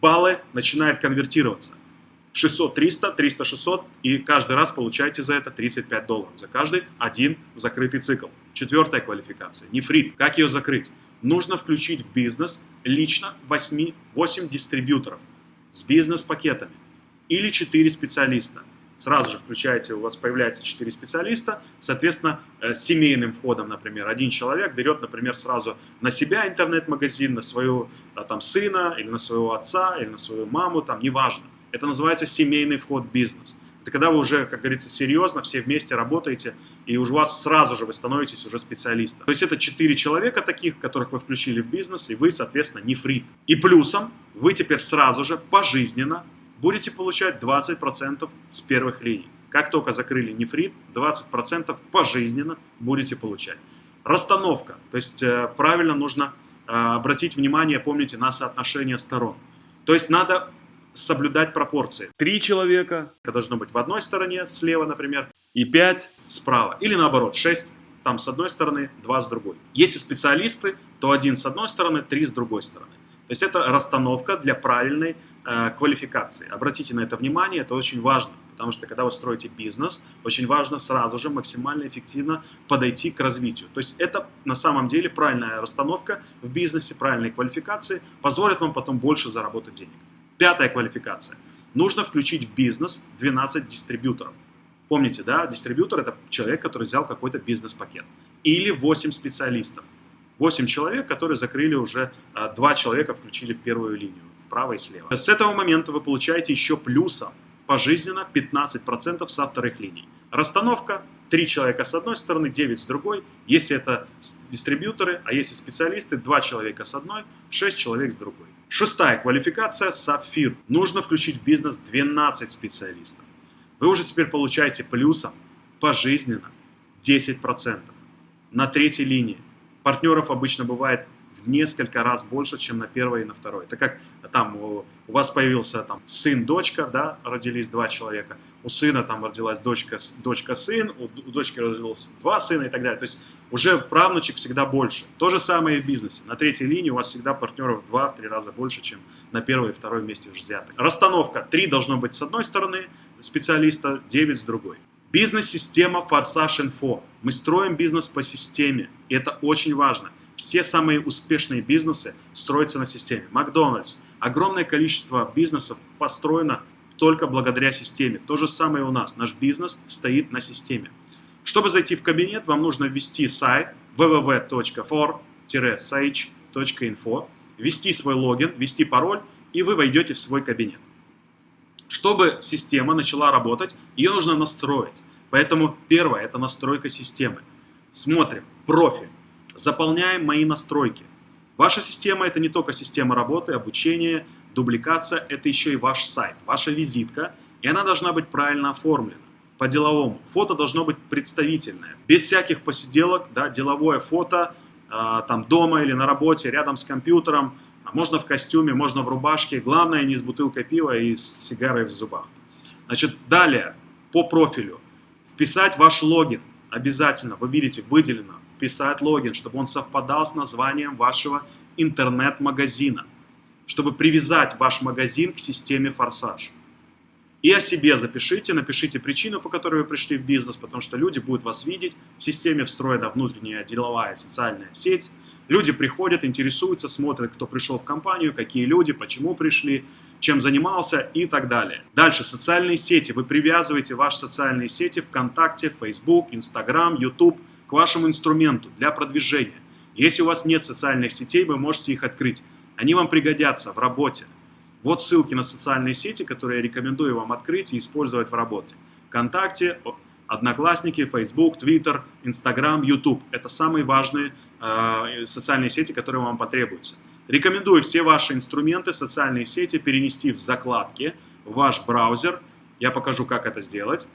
S1: баллы начинают конвертироваться. 600, 300, 300, 600 и каждый раз получаете за это 35 долларов. За каждый один закрытый цикл. Четвертая квалификация, нефрит. Как ее закрыть? Нужно включить в бизнес лично 8, 8 дистрибьюторов с бизнес-пакетами или 4 специалиста. Сразу же включаете, у вас появляется 4 специалиста, соответственно, э, с семейным входом, например, один человек берет, например, сразу на себя интернет-магазин, на своего э, там, сына, или на своего отца, или на свою маму, там, неважно. Это называется семейный вход в бизнес. Это когда вы уже, как говорится, серьезно все вместе работаете, и у вас сразу же вы становитесь уже специалистом. То есть это 4 человека таких, которых вы включили в бизнес, и вы, соответственно, не фрит. И плюсом вы теперь сразу же пожизненно будете получать 20% с первых линий. Как только закрыли нефрит, 20% пожизненно будете получать. Расстановка, то есть э, правильно нужно э, обратить внимание, помните, на соотношение сторон. То есть надо соблюдать пропорции. Три человека должно быть в одной стороне, слева, например, и пять справа. Или наоборот, шесть там с одной стороны, два с другой. Если специалисты, то один с одной стороны, три с другой стороны. То есть это расстановка для правильной квалификации. Обратите на это внимание, это очень важно. Потому что когда вы строите бизнес, очень важно сразу же максимально эффективно подойти к развитию. То есть это на самом деле правильная расстановка в бизнесе, правильные квалификации позволят вам потом больше заработать денег. Пятая квалификация. Нужно включить в бизнес 12 дистрибьюторов. Помните, да, дистрибьютор это человек, который взял какой-то бизнес-пакет. Или 8 специалистов. 8 человек, которые закрыли уже, 2 а, человека включили в первую линию, вправо и слева. С этого момента вы получаете еще плюсом пожизненно 15% со вторых линий. Расстановка 3 человека с одной стороны, 9 с другой. Если это дистрибьюторы, а если специалисты, 2 человека с одной, 6 человек с другой. Шестая квалификация – сапфир. Нужно включить в бизнес 12 специалистов. Вы уже теперь получаете плюсом пожизненно 10%. На третьей линии партнеров обычно бывает в несколько раз больше, чем на первой и на второй. Это как там у вас появился там сын, дочка, да, родились два человека, у сына там родилась дочка, дочка, сын, у, у дочки родилось два сына и так далее. То есть уже правнучек всегда больше. То же самое и в бизнесе. На третьей линии у вас всегда партнеров в два-три раза больше, чем на первой и второй вместе взятых. Расстановка. Три должно быть с одной стороны специалиста, девять с другой. Бизнес-система Форсаж Инфо. Мы строим бизнес по системе. И это очень важно. Все самые успешные бизнесы строятся на системе. Макдональдс. Огромное количество бизнесов построено только благодаря системе. То же самое у нас. Наш бизнес стоит на системе. Чтобы зайти в кабинет, вам нужно ввести сайт www.for-sage.info, ввести свой логин, ввести пароль, и вы войдете в свой кабинет. Чтобы система начала работать, ее нужно настроить. Поэтому первое – это настройка системы. Смотрим, профиль заполняем мои настройки. Ваша система это не только система работы, обучения, дубликация, это еще и ваш сайт, ваша визитка, и она должна быть правильно оформлена. По-деловому. Фото должно быть представительное, без всяких посиделок, да, деловое фото, э, там дома или на работе, рядом с компьютером, а можно в костюме, можно в рубашке, главное не с бутылкой пива и с сигарой в зубах. Значит, далее, по профилю, вписать ваш логин, обязательно, вы видите, выделено, вписать логин, чтобы он совпадал с названием вашего интернет-магазина, чтобы привязать ваш магазин к системе Форсаж. И о себе запишите, напишите причину, по которой вы пришли в бизнес, потому что люди будут вас видеть. В системе встроена внутренняя деловая социальная сеть. Люди приходят, интересуются, смотрят, кто пришел в компанию, какие люди, почему пришли, чем занимался и так далее. Дальше, социальные сети. Вы привязываете ваши социальные сети ВКонтакте, Facebook, Instagram, YouTube – к вашему инструменту для продвижения. Если у вас нет социальных сетей, вы можете их открыть. Они вам пригодятся в работе. Вот ссылки на социальные сети, которые я рекомендую вам открыть и использовать в работе. ВКонтакте, Одноклассники, Facebook, Twitter, Instagram, YouTube. Это самые важные э, социальные сети, которые вам потребуются. Рекомендую все ваши инструменты, социальные сети перенести в закладки в ваш браузер. Я покажу, как это сделать.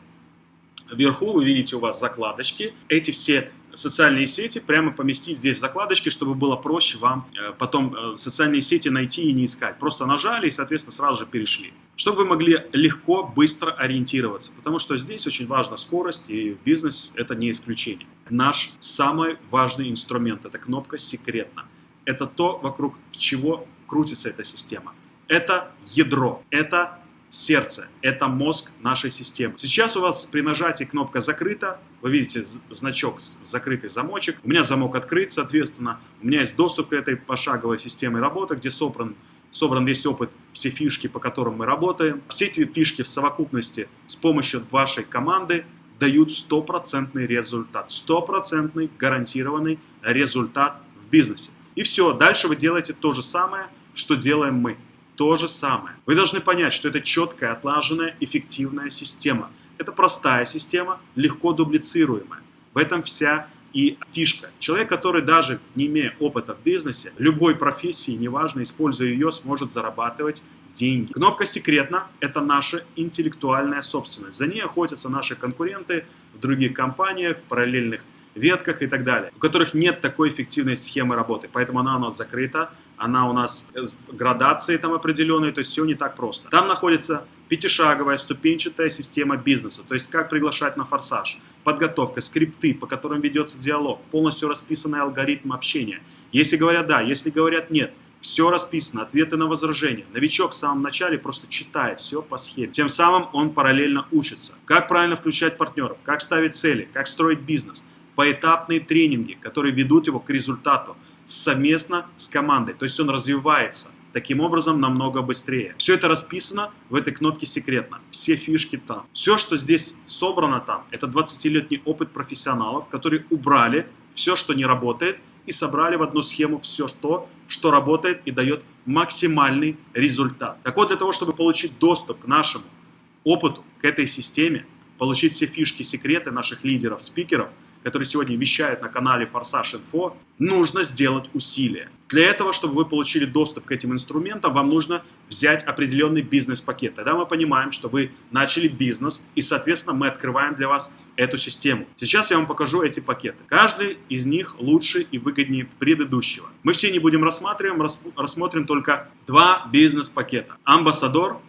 S1: Вверху вы видите у вас закладочки. Эти все социальные сети прямо поместить здесь в закладочки, чтобы было проще вам э, потом э, социальные сети найти и не искать. Просто нажали и, соответственно, сразу же перешли. Чтобы вы могли легко, быстро ориентироваться. Потому что здесь очень важна скорость, и бизнес это не исключение. Наш самый важный инструмент – это кнопка «Секретно». Это то, вокруг чего крутится эта система. Это ядро, это сердце, это мозг нашей системы. Сейчас у вас при нажатии кнопка закрыта, вы видите значок закрытый замочек. У меня замок открыт, соответственно, у меня есть доступ к этой пошаговой системе работы, где собран, собран весь опыт, все фишки, по которым мы работаем. Все эти фишки в совокупности с помощью вашей команды дают стопроцентный результат, стопроцентный гарантированный результат в бизнесе. И все, дальше вы делаете то же самое, что делаем мы то же самое. Вы должны понять, что это четкая, отлаженная, эффективная система. Это простая система, легко дублицируемая. В этом вся и фишка. Человек, который даже не имея опыта в бизнесе, любой профессии, неважно, используя ее, сможет зарабатывать деньги. Кнопка «Секретно» — это наша интеллектуальная собственность. За ней охотятся наши конкуренты в других компаниях, в параллельных ветках и так далее, у которых нет такой эффективной схемы работы. Поэтому она у нас закрыта, она у нас с градацией там определенной, то есть все не так просто. Там находится пятишаговая ступенчатая система бизнеса, то есть как приглашать на форсаж, подготовка, скрипты, по которым ведется диалог, полностью расписанный алгоритм общения. Если говорят да, если говорят нет, Все расписано, ответы на возражения. Новичок в самом начале просто читает все по схеме. Тем самым он параллельно учится. Как правильно включать партнеров, как ставить цели, как строить бизнес. Поэтапные тренинги, которые ведут его к результату совместно с командой. То есть он развивается таким образом намного быстрее. Все это расписано в этой кнопке «Секретно». Все фишки там. Все, что здесь собрано там, это 20-летний опыт профессионалов, которые убрали все, что не работает, и собрали в одну схему все то, что работает и дает максимальный результат. Так вот, для того, чтобы получить доступ к нашему опыту, к этой системе, получить все фишки, секреты наших лидеров, спикеров, которые сегодня вещают на канале Форсаж Инфо, нужно сделать усилия. Для этого, чтобы вы получили доступ к этим инструментам, вам нужно взять определенный бизнес-пакет. Тогда мы понимаем, что вы начали бизнес, и, соответственно, мы открываем для вас эту систему. Сейчас я вам покажу эти пакеты. Каждый из них лучше и выгоднее предыдущего. Мы все не будем рассматривать, рассмотрим только два бизнес-пакета. Амбассадор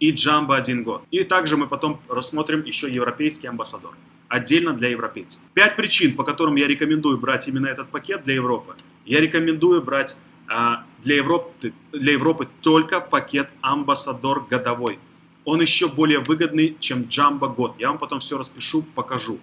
S1: и Джамбо один год. И также мы потом рассмотрим еще европейский амбассадор отдельно для европейцев. Пять причин, по которым я рекомендую брать именно этот пакет для Европы. Я рекомендую брать а, для, Европы, для Европы только пакет Амбассадор годовой. Он еще более выгодный, чем Джамбо год. Я вам потом все распишу, покажу.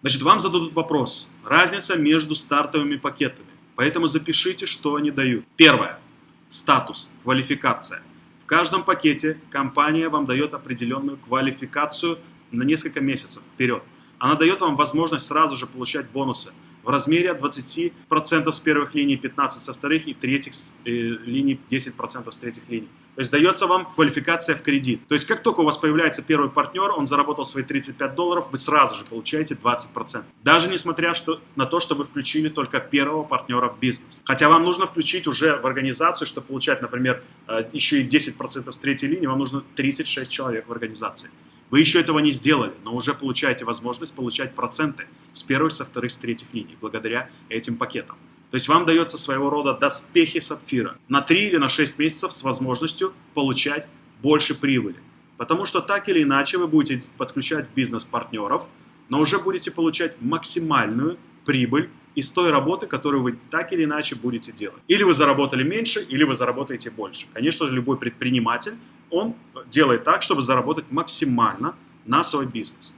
S1: Значит, вам зададут вопрос. Разница между стартовыми пакетами. Поэтому запишите, что они дают. Первое. Статус, квалификация. В каждом пакете компания вам дает определенную квалификацию на несколько месяцев вперед. Она дает вам возможность сразу же получать бонусы в размере от 20% с первых линий, 15% со вторых и третьих э, линий, 10% с третьих линий. То есть дается вам квалификация в кредит. То есть как только у вас появляется первый партнер, он заработал свои 35 долларов, вы сразу же получаете 20%. Даже несмотря что, на то, что вы включили только первого партнера в бизнес. Хотя вам нужно включить уже в организацию, чтобы получать, например, э, еще и 10% с третьей линии, вам нужно 36 человек в организации. Вы еще этого не сделали, но уже получаете возможность получать проценты с первых, со вторых, с третьих линий, благодаря этим пакетам. То есть вам дается своего рода доспехи сапфира на 3 или на 6 месяцев с возможностью получать больше прибыли. Потому что так или иначе вы будете подключать бизнес партнеров, но уже будете получать максимальную прибыль из той работы, которую вы так или иначе будете делать. Или вы заработали меньше, или вы заработаете больше. Конечно же, любой предприниматель он делает так, чтобы заработать максимально на свой бизнес.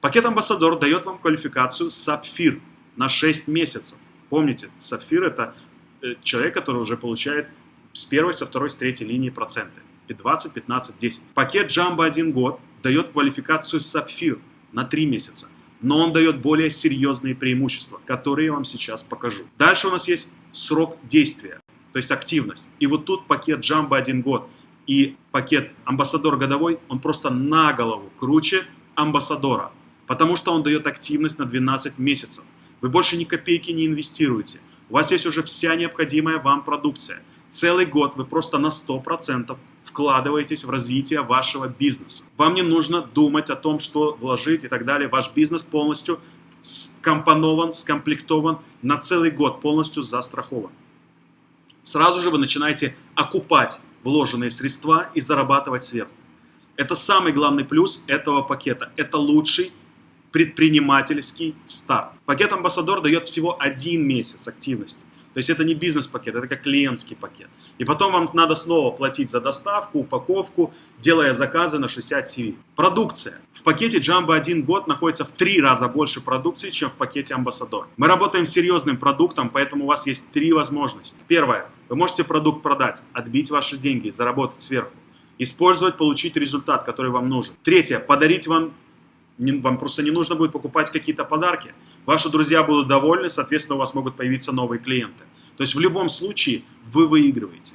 S1: Пакет Амбассадор дает вам квалификацию Сапфир на 6 месяцев. Помните, Сапфир это э, человек, который уже получает с первой, со второй, с третьей линии проценты. 20, 15, 10. Пакет Jumbo 1 год дает квалификацию Сапфир на 3 месяца. Но он дает более серьезные преимущества, которые я вам сейчас покажу. Дальше у нас есть срок действия, то есть активность. И вот тут пакет Jumbo 1 год – и пакет амбассадор годовой, он просто на голову круче амбассадора, потому что он дает активность на 12 месяцев. Вы больше ни копейки не инвестируете. У вас есть уже вся необходимая вам продукция. Целый год вы просто на 100% вкладываетесь в развитие вашего бизнеса. Вам не нужно думать о том, что вложить и так далее. Ваш бизнес полностью скомпонован, скомплектован на целый год, полностью застрахован. Сразу же вы начинаете окупать вложенные средства и зарабатывать сверху. Это самый главный плюс этого пакета. Это лучший предпринимательский старт. Пакет Амбассадор дает всего один месяц активности. То есть это не бизнес-пакет, это как клиентский пакет. И потом вам надо снова платить за доставку, упаковку, делая заказы на 60 CV. Продукция. В пакете Jumbo 1 год находится в три раза больше продукции, чем в пакете Амбассадор. Мы работаем с серьезным продуктом, поэтому у вас есть три возможности. Первое. Вы можете продукт продать, отбить ваши деньги, заработать сверху. Использовать, получить результат, который вам нужен. Третье. Подарить вам вам просто не нужно будет покупать какие-то подарки. Ваши друзья будут довольны, соответственно, у вас могут появиться новые клиенты. То есть в любом случае вы выигрываете.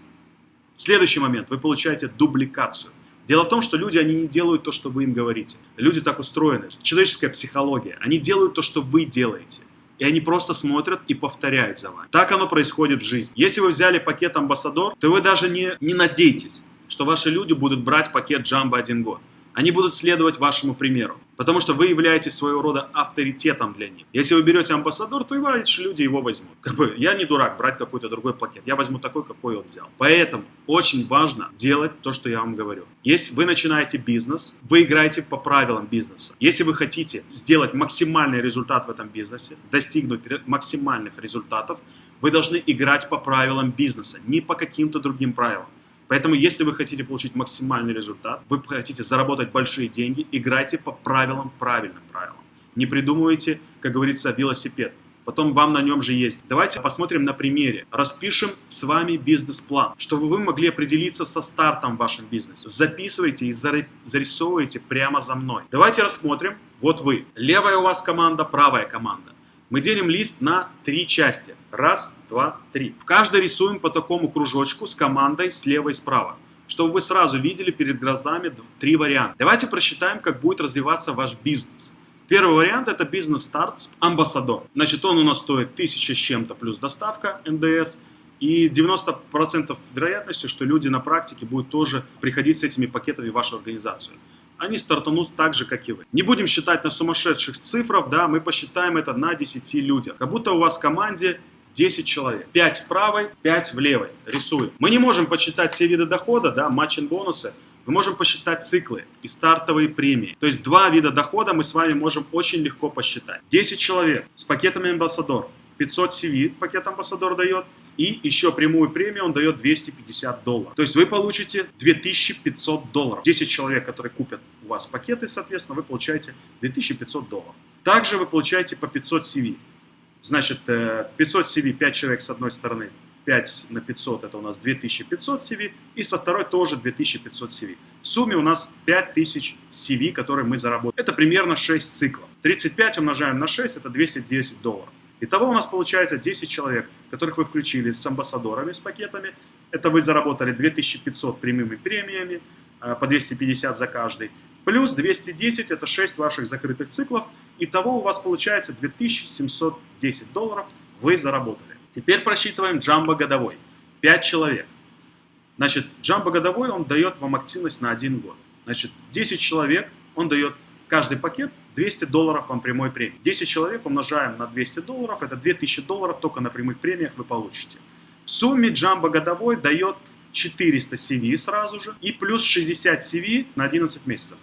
S1: Следующий момент. Вы получаете дубликацию. Дело в том, что люди, они не делают то, что вы им говорите. Люди так устроены. Человеческая психология. Они делают то, что вы делаете. И они просто смотрят и повторяют за вами. Так оно происходит в жизни. Если вы взяли пакет Амбассадор, то вы даже не, не надейтесь, что ваши люди будут брать пакет Джамбо один год. Они будут следовать вашему примеру, потому что вы являетесь своего рода авторитетом для них. Если вы берете амбассадор, то и ваши люди его возьмут. Как бы, я не дурак брать какой-то другой пакет, я возьму такой, какой он взял. Поэтому очень важно делать то, что я вам говорю. Если вы начинаете бизнес, вы играете по правилам бизнеса. Если вы хотите сделать максимальный результат в этом бизнесе, достигнуть максимальных результатов, Вы должны играть по правилам бизнеса, не по каким-то другим правилам. Поэтому, если вы хотите получить максимальный результат, вы хотите заработать большие деньги, играйте по правилам, правильным правилам. Не придумывайте, как говорится, велосипед. Потом вам на нем же есть. Давайте посмотрим на примере. Распишем с вами бизнес-план, чтобы вы могли определиться со стартом в вашем бизнесе. Записывайте и зарисовывайте прямо за мной. Давайте рассмотрим. Вот вы. Левая у вас команда, правая команда. Мы делим лист на три части. Раз, два, три. В каждой рисуем по такому кружочку с командой слева и справа, чтобы вы сразу видели перед глазами три варианта. Давайте просчитаем, как будет развиваться ваш бизнес. Первый вариант это бизнес-старт с амбассадор. Значит, он у нас стоит 1000 с чем-то плюс доставка НДС. И 90% вероятности, что люди на практике будут тоже приходить с этими пакетами в вашу организацию они стартанут так же, как и вы. Не будем считать на сумасшедших цифрах, да, мы посчитаем это на 10 людях. Как будто у вас в команде 10 человек. 5 в правой, 5 в левой. Рисуем. Мы не можем посчитать все виды дохода, да, матчин бонусы. Мы можем посчитать циклы и стартовые премии. То есть два вида дохода мы с вами можем очень легко посчитать. 10 человек с пакетами амбассадор. 500 CV пакет амбассадор дает. И еще прямую премию он дает 250 долларов. То есть вы получите 2500 долларов. 10 человек, которые купят у вас пакеты, соответственно, вы получаете 2500 долларов. Также вы получаете по 500 CV. Значит, 500 CV, 5 человек с одной стороны, 5 на 500 это у нас 2500 CV, и со второй тоже 2500 CV. В сумме у нас 5000 CV, которые мы заработали. Это примерно 6 циклов. 35 умножаем на 6, это 210 долларов. Итого у нас получается 10 человек, которых вы включили с амбассадорами, с пакетами. Это вы заработали 2500 прямыми премиями, э, по 250 за каждый. Плюс 210 это 6 ваших закрытых циклов. Итого у вас получается 2710 долларов вы заработали. Теперь просчитываем джамбо годовой. 5 человек. Значит, джамбо годовой он дает вам активность на 1 год. Значит, 10 человек он дает каждый пакет 200 долларов вам прямой премии. 10 человек умножаем на 200 долларов, это 2000 долларов только на прямых премиях вы получите. В сумме джамбо годовой дает 400 CV сразу же и плюс 60 CV на 11 месяцев.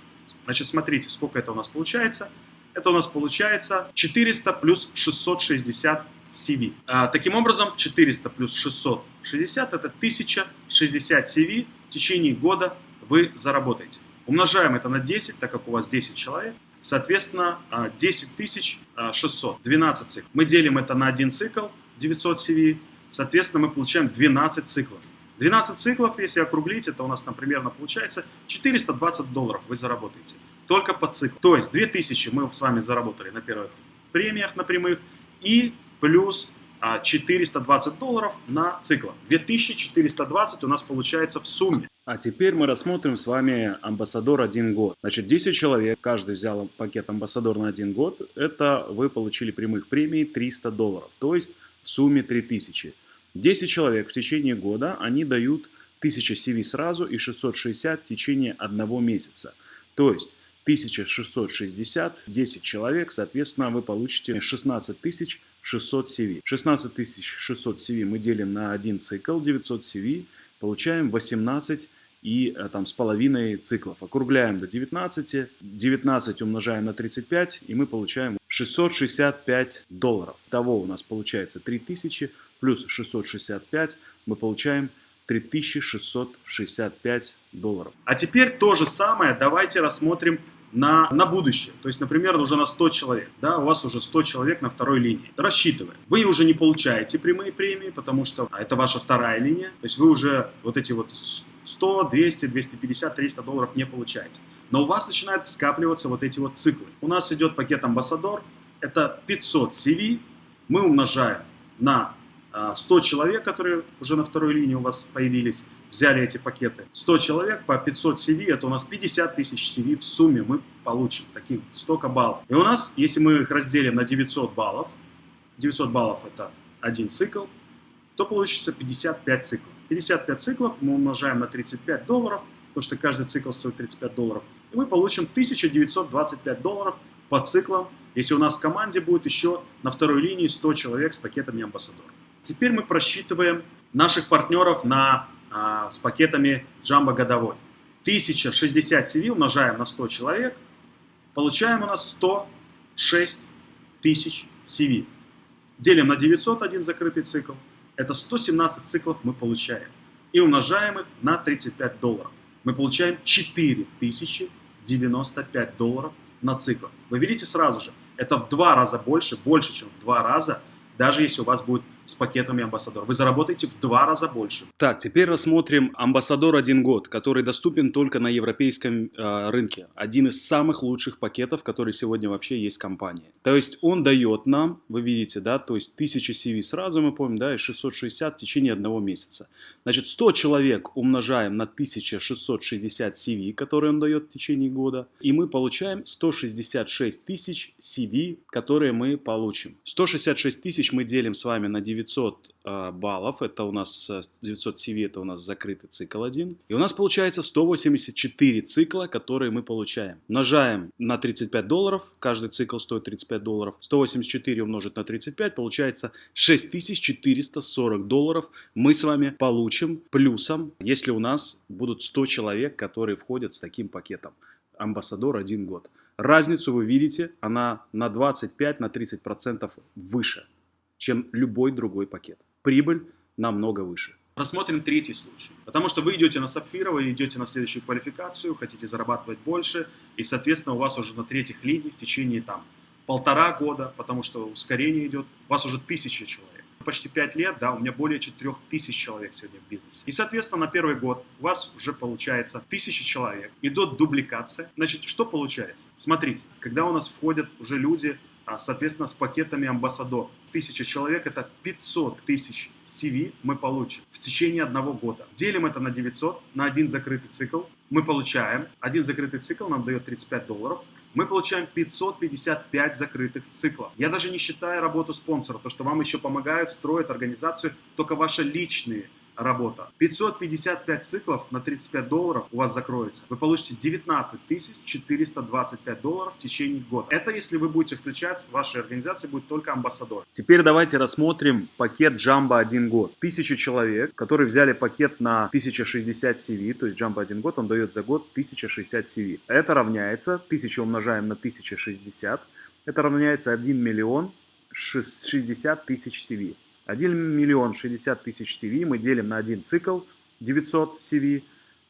S1: Значит, смотрите, сколько это у нас получается. Это у нас получается 400 плюс 660 CV. А, таким образом, 400 плюс 660 это 1060 CV в течение года вы заработаете. Умножаем это на 10, так как у вас 10 человек. Соответственно, 10 600, 12 циклов. Мы делим это на один цикл, 900 CV. Соответственно, мы получаем 12 циклов. 12 циклов, если округлить, это у нас там примерно получается 420 долларов вы заработаете. Только по циклу. То есть 2000 мы с вами заработали на первых премиях, на прямых. И плюс 420 долларов на цикл. 2420 у нас получается в сумме.
S2: А теперь мы рассмотрим с вами амбассадор один год. Значит, 10 человек, каждый взял пакет амбассадор на один год. Это вы получили прямых премий 300 долларов, то есть в сумме 3000. 10 человек в течение года, они дают 1000 CV сразу и 660 в течение одного месяца. То есть 1660, 10 человек, соответственно, вы получите 16 тысяч 600 CV. 16 600 CV мы делим на один цикл, 900 CV, получаем 18 и э, там с половиной циклов. Округляем до 19, 19 умножаем на 35, и мы получаем 665 долларов. Того у нас получается 3000 плюс 665, мы получаем 3665 долларов.
S1: А теперь то же самое давайте рассмотрим на, на будущее. То есть, например, уже на 100 человек. Да, у вас уже 100 человек на второй линии. Рассчитываем. Вы уже не получаете прямые премии, потому что это ваша вторая линия. То есть вы уже вот эти вот 100, 200, 250, 300 долларов не получаете. Но у вас начинают скапливаться вот эти вот циклы. У нас идет пакет Амбассадор. Это 500 CV. Мы умножаем на 100 а, человек, которые уже на второй линии у вас появились взяли эти пакеты. 100 человек по 500 CV, это у нас 50 тысяч CV в сумме мы получим, таких столько баллов. И у нас, если мы их разделим на 900 баллов, 900 баллов это один цикл, то получится 55 циклов. 55 циклов мы умножаем на 35 долларов, потому что каждый цикл стоит 35 долларов, и мы получим 1925 долларов по циклам, если у нас в команде будет еще на второй линии 100 человек с пакетами амбассадора. Теперь мы просчитываем наших партнеров на а, с пакетами Jumbo годовой. 1060 CV умножаем на 100 человек, получаем у нас 106 тысяч CV. Делим на 900 один закрытый цикл. Это 117 циклов мы получаем. И умножаем их на 35 долларов. Мы получаем 4095 долларов на цикл. Вы видите сразу же, это в два раза больше, больше, чем в два раза, даже если у вас будет с пакетами Амбассадор. Вы заработаете в два раза больше.
S2: Так, теперь рассмотрим Амбассадор один год, который доступен только на европейском э, рынке. Один из самых лучших пакетов, который сегодня вообще есть в компании. То есть он дает нам, вы видите, да, то есть 1000 CV сразу мы помним, да, и 660 в течение одного месяца. Значит, 100 человек умножаем на 1660 CV, которые он дает в течение года, и мы получаем 166 тысяч CV, которые мы получим. 166 тысяч мы делим с вами на 9 900 а, баллов, это у нас 900 CV, это у нас закрытый цикл один. И у нас получается 184 цикла, которые мы получаем. Умножаем на 35 долларов, каждый цикл стоит 35 долларов. 184 умножить на 35, получается 6440 долларов мы с вами получим плюсом, если у нас будут 100 человек, которые входят с таким пакетом. Амбассадор один год. Разницу вы видите, она на 25-30% выше чем любой другой пакет. Прибыль намного выше.
S1: Рассмотрим третий случай. Потому что вы идете на сапфира, вы идете на следующую квалификацию, хотите зарабатывать больше, и, соответственно, у вас уже на третьих линий в течение там полтора года, потому что ускорение идет, у вас уже тысяча человек. Почти пять лет, да, у меня более четырех тысяч человек сегодня в бизнесе. И, соответственно, на первый год у вас уже получается тысяча человек, идет дубликация. Значит, что получается? Смотрите, когда у нас входят уже люди, соответственно, с пакетами амбассадор. Тысяча человек – это 500 тысяч CV мы получим в течение одного года. Делим это на 900, на один закрытый цикл. Мы получаем, один закрытый цикл нам дает 35 долларов. Мы получаем 555 закрытых циклов. Я даже не считаю работу спонсора, то, что вам еще помогают, строят организацию, только ваши личные работа. 555 циклов на 35 долларов у вас закроется. Вы получите 19 425 долларов в течение года. Это если вы будете включать, в вашей организации будет только амбассадор.
S2: Теперь давайте рассмотрим пакет Jumbo 1 год. Тысяча человек, которые взяли пакет на 1060 CV, то есть Jumbo 1 год, он дает за год 1060 CV. Это равняется, 1000 умножаем на 1060, это равняется 1 миллион 60 тысяч CV. 1 миллион 60 тысяч CV мы делим на один цикл 900 CV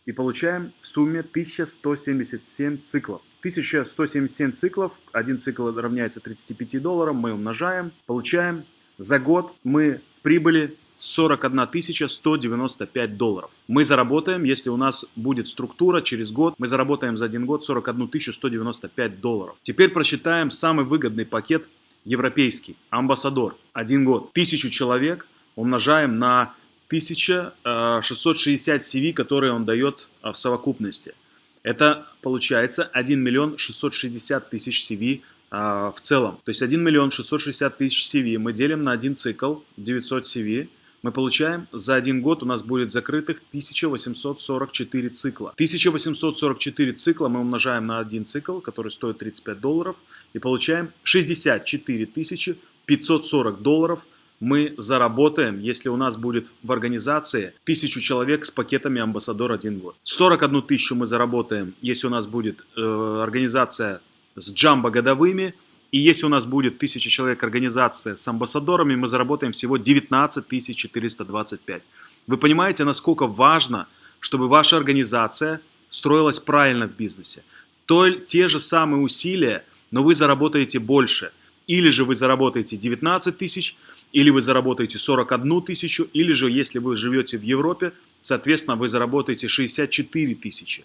S2: и получаем в сумме 1177 циклов. 1177 циклов, один цикл равняется 35 долларам, мы умножаем, получаем за год мы прибыли 41 195 долларов. Мы заработаем, если у нас будет структура через год, мы заработаем за один год 41 195 долларов. Теперь просчитаем самый выгодный пакет европейский, амбассадор, один год, тысячу человек умножаем на 1660 CV, которые он дает а, в совокупности. Это получается 1 миллион 660 тысяч CV а, в целом. То есть 1 миллион 660 тысяч CV мы делим на один цикл, 900 CV, мы получаем за один год у нас будет закрытых 1844 цикла. 1844 цикла мы умножаем на один цикл, который стоит 35 долларов, и получаем 64 540 долларов мы заработаем, если у нас будет в организации 1000 человек с пакетами амбассадор один год. 41 тысячу мы заработаем, если у нас будет э, организация с джамбо годовыми, и если у нас будет 1000 человек организация с амбассадорами, мы заработаем всего 19 425. Вы понимаете, насколько важно, чтобы ваша организация строилась правильно в бизнесе. То, те же самые усилия, но вы заработаете больше. Или же вы заработаете 19 тысяч, или вы заработаете 41 тысячу, или же, если вы живете в Европе, соответственно, вы заработаете 64 тысячи.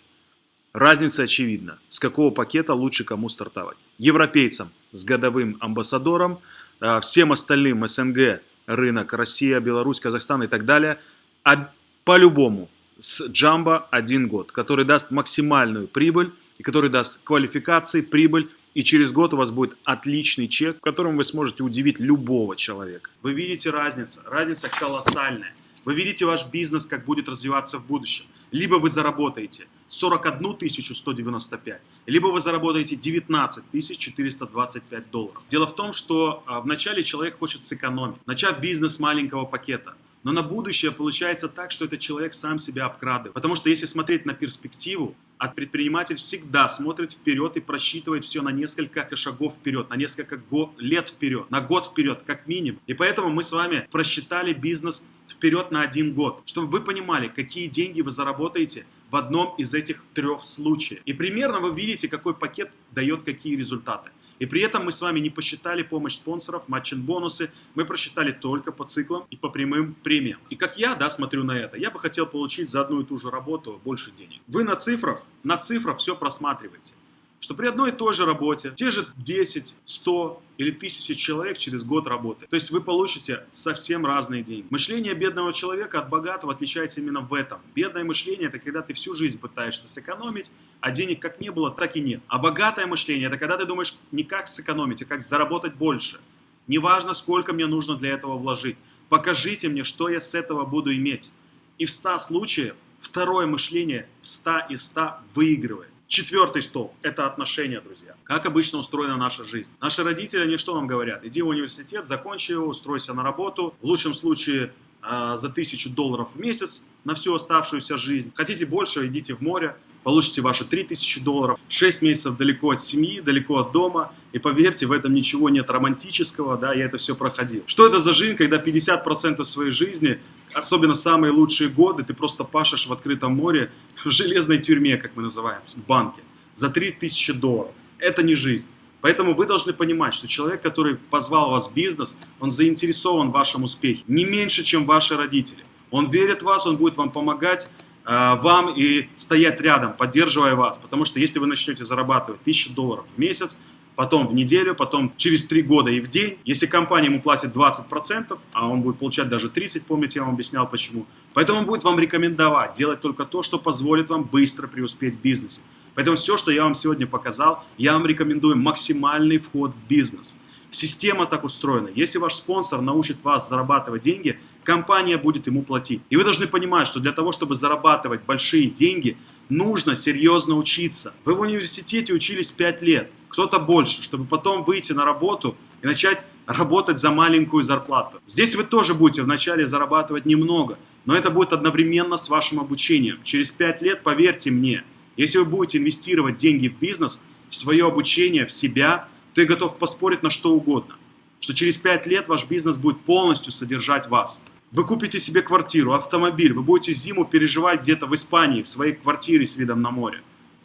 S2: Разница очевидна. С какого пакета лучше кому стартовать? Европейцам с годовым амбассадором, а, всем остальным СНГ, рынок, Россия, Беларусь, Казахстан и так далее, а по-любому с Джамбо один год, который даст максимальную прибыль и который даст квалификации, прибыль, и через год у вас будет отличный чек, которым вы сможете удивить любого человека.
S1: Вы видите разницу, разница колоссальная. Вы видите ваш бизнес, как будет развиваться в будущем. Либо вы заработаете 41 195, либо вы заработаете 19 425 долларов. Дело в том, что а, вначале человек хочет сэкономить. Начав бизнес маленького пакета, Но на будущее получается так, что этот человек сам себя обкрадывает. Потому что если смотреть на перспективу, а предприниматель всегда смотрит вперед и просчитывает все на несколько шагов вперед, на несколько лет вперед, на год вперед, как минимум. И поэтому мы с вами просчитали бизнес вперед на один год, чтобы вы понимали, какие деньги вы заработаете в одном из этих трех случаев. И примерно вы видите, какой пакет дает какие результаты. И при этом мы с вами не посчитали помощь спонсоров, матчин бонусы, мы просчитали только по циклам и по прямым премиям. И как я, да, смотрю на это, я бы хотел получить за одну и ту же работу больше денег. Вы на цифрах, на цифрах все просматриваете что при одной и той же работе те же 10, 100 или 1000 человек через год работы. То есть вы получите совсем разные деньги. Мышление бедного человека от богатого отличается именно в этом. Бедное мышление – это когда ты всю жизнь пытаешься сэкономить, а денег как не было, так и нет. А богатое мышление – это когда ты думаешь не как сэкономить, а как заработать больше. Неважно, сколько мне нужно для этого вложить. Покажите мне, что я с этого буду иметь. И в 100 случаев второе мышление в 100 из 100 выигрывает. Четвертый столб – это отношения, друзья. Как обычно устроена наша жизнь. Наши родители, они что нам говорят? Иди в университет, закончи его, устройся на работу. В лучшем случае э, за тысячу долларов в месяц на всю оставшуюся жизнь. Хотите больше, идите в море, получите ваши 3000 долларов. 6 месяцев далеко от семьи, далеко от дома. И поверьте, в этом ничего нет романтического, да, я это все проходил. Что это за жизнь, когда 50% своей жизни особенно самые лучшие годы, ты просто пашешь в открытом море, в железной тюрьме, как мы называем, в банке, за 3000 долларов. Это не жизнь. Поэтому вы должны понимать, что человек, который позвал вас в бизнес, он заинтересован в вашем успехе. Не меньше, чем ваши родители. Он верит в вас, он будет вам помогать, э, вам и стоять рядом, поддерживая вас. Потому что если вы начнете зарабатывать 1000 долларов в месяц, потом в неделю, потом через три года и в день. Если компания ему платит 20%, а он будет получать даже 30%, помните, я вам объяснял почему. Поэтому он будет вам рекомендовать делать только то, что позволит вам быстро преуспеть в бизнесе. Поэтому все, что я вам сегодня показал, я вам рекомендую максимальный вход в бизнес. Система так устроена. Если ваш спонсор научит вас зарабатывать деньги, компания будет ему платить. И вы должны понимать, что для того, чтобы зарабатывать большие деньги, нужно серьезно учиться. Вы в университете учились 5 лет кто-то больше, чтобы потом выйти на работу и начать работать за маленькую зарплату. Здесь вы тоже будете вначале зарабатывать немного, но это будет одновременно с вашим обучением. Через 5 лет, поверьте мне, если вы будете инвестировать деньги в бизнес, в свое обучение, в себя, то я готов поспорить на что угодно, что через 5 лет ваш бизнес будет полностью содержать вас. Вы купите себе квартиру, автомобиль, вы будете зиму переживать где-то в Испании, в своей квартире с видом на море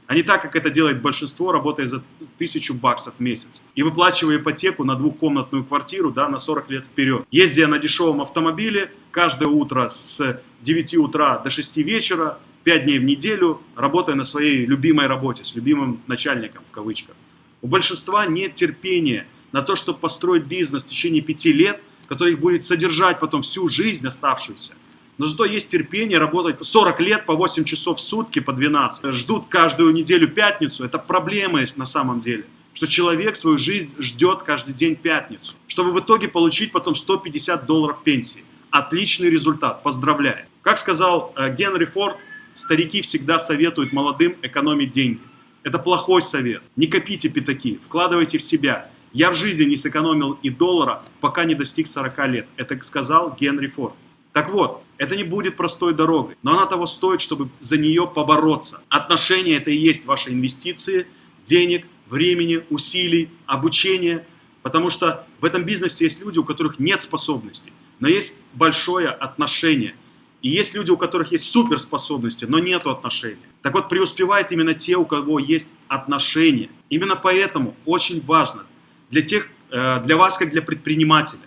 S1: а не так, как это делает большинство, работая за тысячу баксов в месяц. И выплачивая ипотеку на двухкомнатную квартиру да, на 40 лет вперед. Ездя на дешевом автомобиле, каждое утро с 9 утра до 6 вечера, 5 дней в неделю, работая на своей любимой работе, с любимым начальником в кавычках. У большинства нет терпения на то, чтобы построить бизнес в течение 5 лет, который их будет содержать потом всю жизнь оставшуюся. Но зато есть терпение работать 40 лет по 8 часов в сутки, по 12. Ждут каждую неделю пятницу. Это проблемы на самом деле. Что человек свою жизнь ждет каждый день пятницу. Чтобы в итоге получить потом 150 долларов пенсии. Отличный результат. Поздравляю. Как сказал э, Генри Форд, старики всегда советуют молодым экономить деньги. Это плохой совет. Не копите пятаки, вкладывайте в себя. Я в жизни не сэкономил и доллара, пока не достиг 40 лет. Это сказал Генри Форд. Так вот, это не будет простой дорогой, но она того стоит, чтобы за нее побороться. Отношения – это и есть ваши инвестиции, денег, времени, усилий, обучения. Потому что в этом бизнесе есть люди, у которых нет способностей, но есть большое отношение. И есть люди, у которых есть суперспособности, но нет отношений. Так вот, преуспевают именно те, у кого есть отношения. Именно поэтому очень важно для, тех, э, для вас, как для предпринимателя,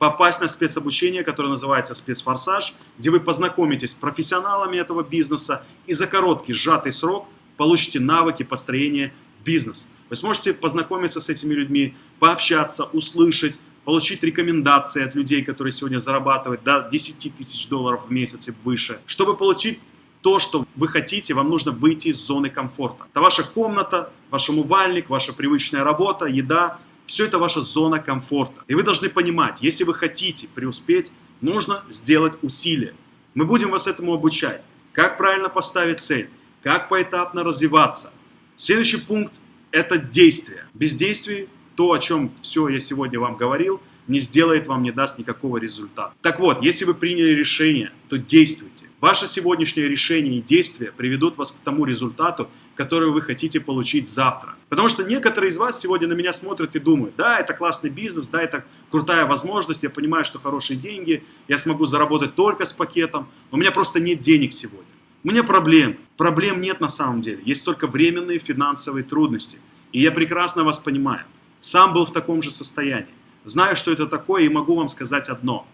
S1: попасть на спецобучение, которое называется спецфорсаж, где вы познакомитесь с профессионалами этого бизнеса и за короткий сжатый срок получите навыки построения бизнеса. Вы сможете познакомиться с этими людьми, пообщаться, услышать, получить рекомендации от людей, которые сегодня зарабатывают до 10 тысяч долларов в месяц и выше. Чтобы получить то, что вы хотите, вам нужно выйти из зоны комфорта. Это ваша комната, ваш умывальник, ваша привычная работа, еда, все это ваша зона комфорта. И вы должны понимать, если вы хотите преуспеть, нужно сделать усилия. Мы будем вас этому обучать. Как правильно поставить цель, как поэтапно развиваться. Следующий пункт – это действие. Без действий, то, о чем все я сегодня вам говорил, не сделает вам, не даст никакого результата. Так вот, если вы приняли решение, то действуйте. Ваше сегодняшнее решение и действия приведут вас к тому результату, который вы хотите получить завтра. Потому что некоторые из вас сегодня на меня смотрят и думают, да, это классный бизнес, да, это крутая возможность, я понимаю, что хорошие деньги, я смогу заработать только с пакетом, но у меня просто нет денег сегодня. У меня проблем. Проблем нет на самом деле. Есть только временные финансовые трудности. И я прекрасно вас понимаю. Сам был в таком же состоянии. Знаю, что это такое, и могу вам сказать одно.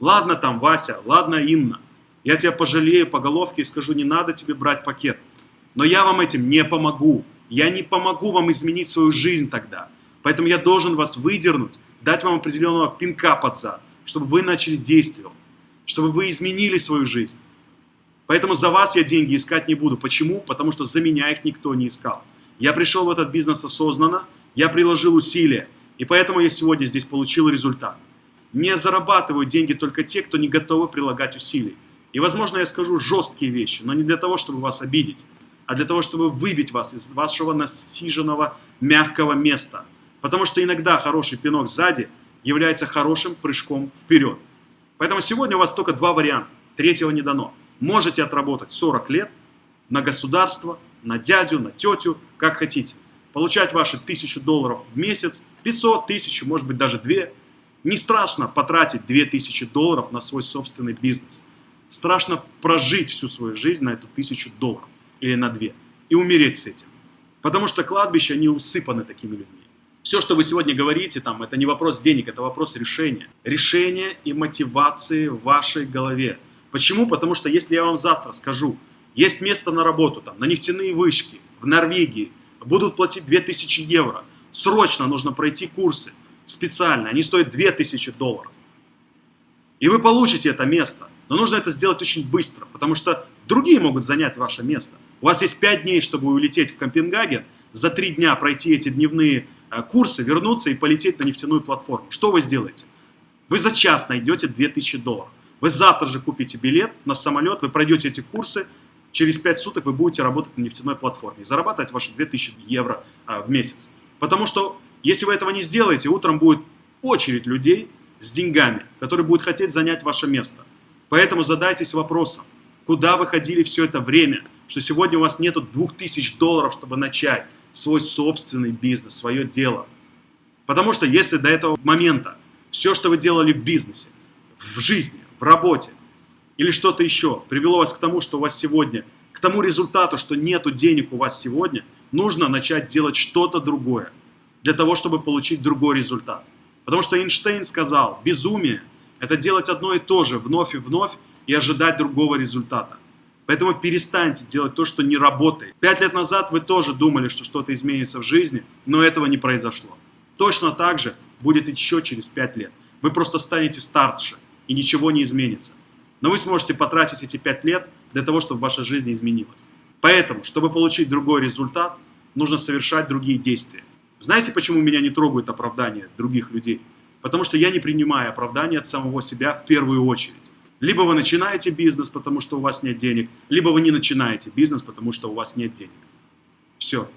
S1: Ладно там, Вася, ладно, Инна. Я тебя пожалею по головке и скажу, не надо тебе брать пакет. Но я вам этим не помогу. Я не помогу вам изменить свою жизнь тогда. Поэтому я должен вас выдернуть, дать вам определенного пинка под зад, чтобы вы начали действовать, чтобы вы изменили свою жизнь. Поэтому за вас я деньги искать не буду. Почему? Потому что за меня их никто не искал. Я пришел в этот бизнес осознанно, я приложил усилия, и поэтому я сегодня здесь получил результат. Не зарабатывают деньги только те, кто не готовы прилагать усилий. И, возможно, я скажу жесткие вещи, но не для того, чтобы вас обидеть, а для того, чтобы выбить вас из вашего насиженного мягкого места. Потому что иногда хороший пинок сзади является хорошим прыжком вперед. Поэтому сегодня у вас только два варианта. Третьего не дано можете отработать 40 лет на государство, на дядю, на тетю, как хотите. Получать ваши 1000 долларов в месяц, 500, 1000, может быть даже 2. Не страшно потратить 2000 долларов на свой собственный бизнес. Страшно прожить всю свою жизнь на эту 1000 долларов или на 2 и умереть с этим. Потому что кладбища, они усыпаны такими людьми. Все, что вы сегодня говорите, там, это не вопрос денег, это вопрос решения. Решения и мотивации в вашей голове. Почему? Потому что если я вам завтра скажу, есть место на работу, там, на нефтяные вышки, в Норвегии, будут платить 2000 евро, срочно нужно пройти курсы специально, они стоят 2000 долларов. И вы получите это место, но нужно это сделать очень быстро, потому что другие могут занять ваше место. У вас есть 5 дней, чтобы улететь в Копенгаген, за 3 дня пройти эти дневные э, курсы, вернуться и полететь на нефтяную платформу. Что вы сделаете? Вы за час найдете 2000 долларов. Вы завтра же купите билет на самолет, вы пройдете эти курсы, через 5 суток вы будете работать на нефтяной платформе и зарабатывать ваши 2000 евро а, в месяц. Потому что если вы этого не сделаете, утром будет очередь людей с деньгами, которые будут хотеть занять ваше место. Поэтому задайтесь вопросом, куда вы ходили все это время, что сегодня у вас нету 2000 долларов, чтобы начать свой собственный бизнес, свое дело. Потому что если до этого момента все, что вы делали в бизнесе, в жизни, в работе или что-то еще привело вас к тому, что у вас сегодня, к тому результату, что нету денег у вас сегодня, нужно начать делать что-то другое для того, чтобы получить другой результат. Потому что Эйнштейн сказал, безумие – это делать одно и то же вновь и вновь и ожидать другого результата. Поэтому перестаньте делать то, что не работает. Пять лет назад вы тоже думали, что что-то изменится в жизни, но этого не произошло. Точно так же будет еще через пять лет. Вы просто станете старше и ничего не изменится. Но вы сможете потратить эти 5 лет для того, чтобы ваша жизнь изменилась. Поэтому, чтобы получить другой результат, нужно совершать другие действия. Знаете, почему меня не трогают оправдания других людей? Потому что я не принимаю оправдания от самого себя в первую очередь. Либо вы начинаете бизнес, потому что у вас нет денег, либо вы не начинаете бизнес, потому что у вас нет денег. Все.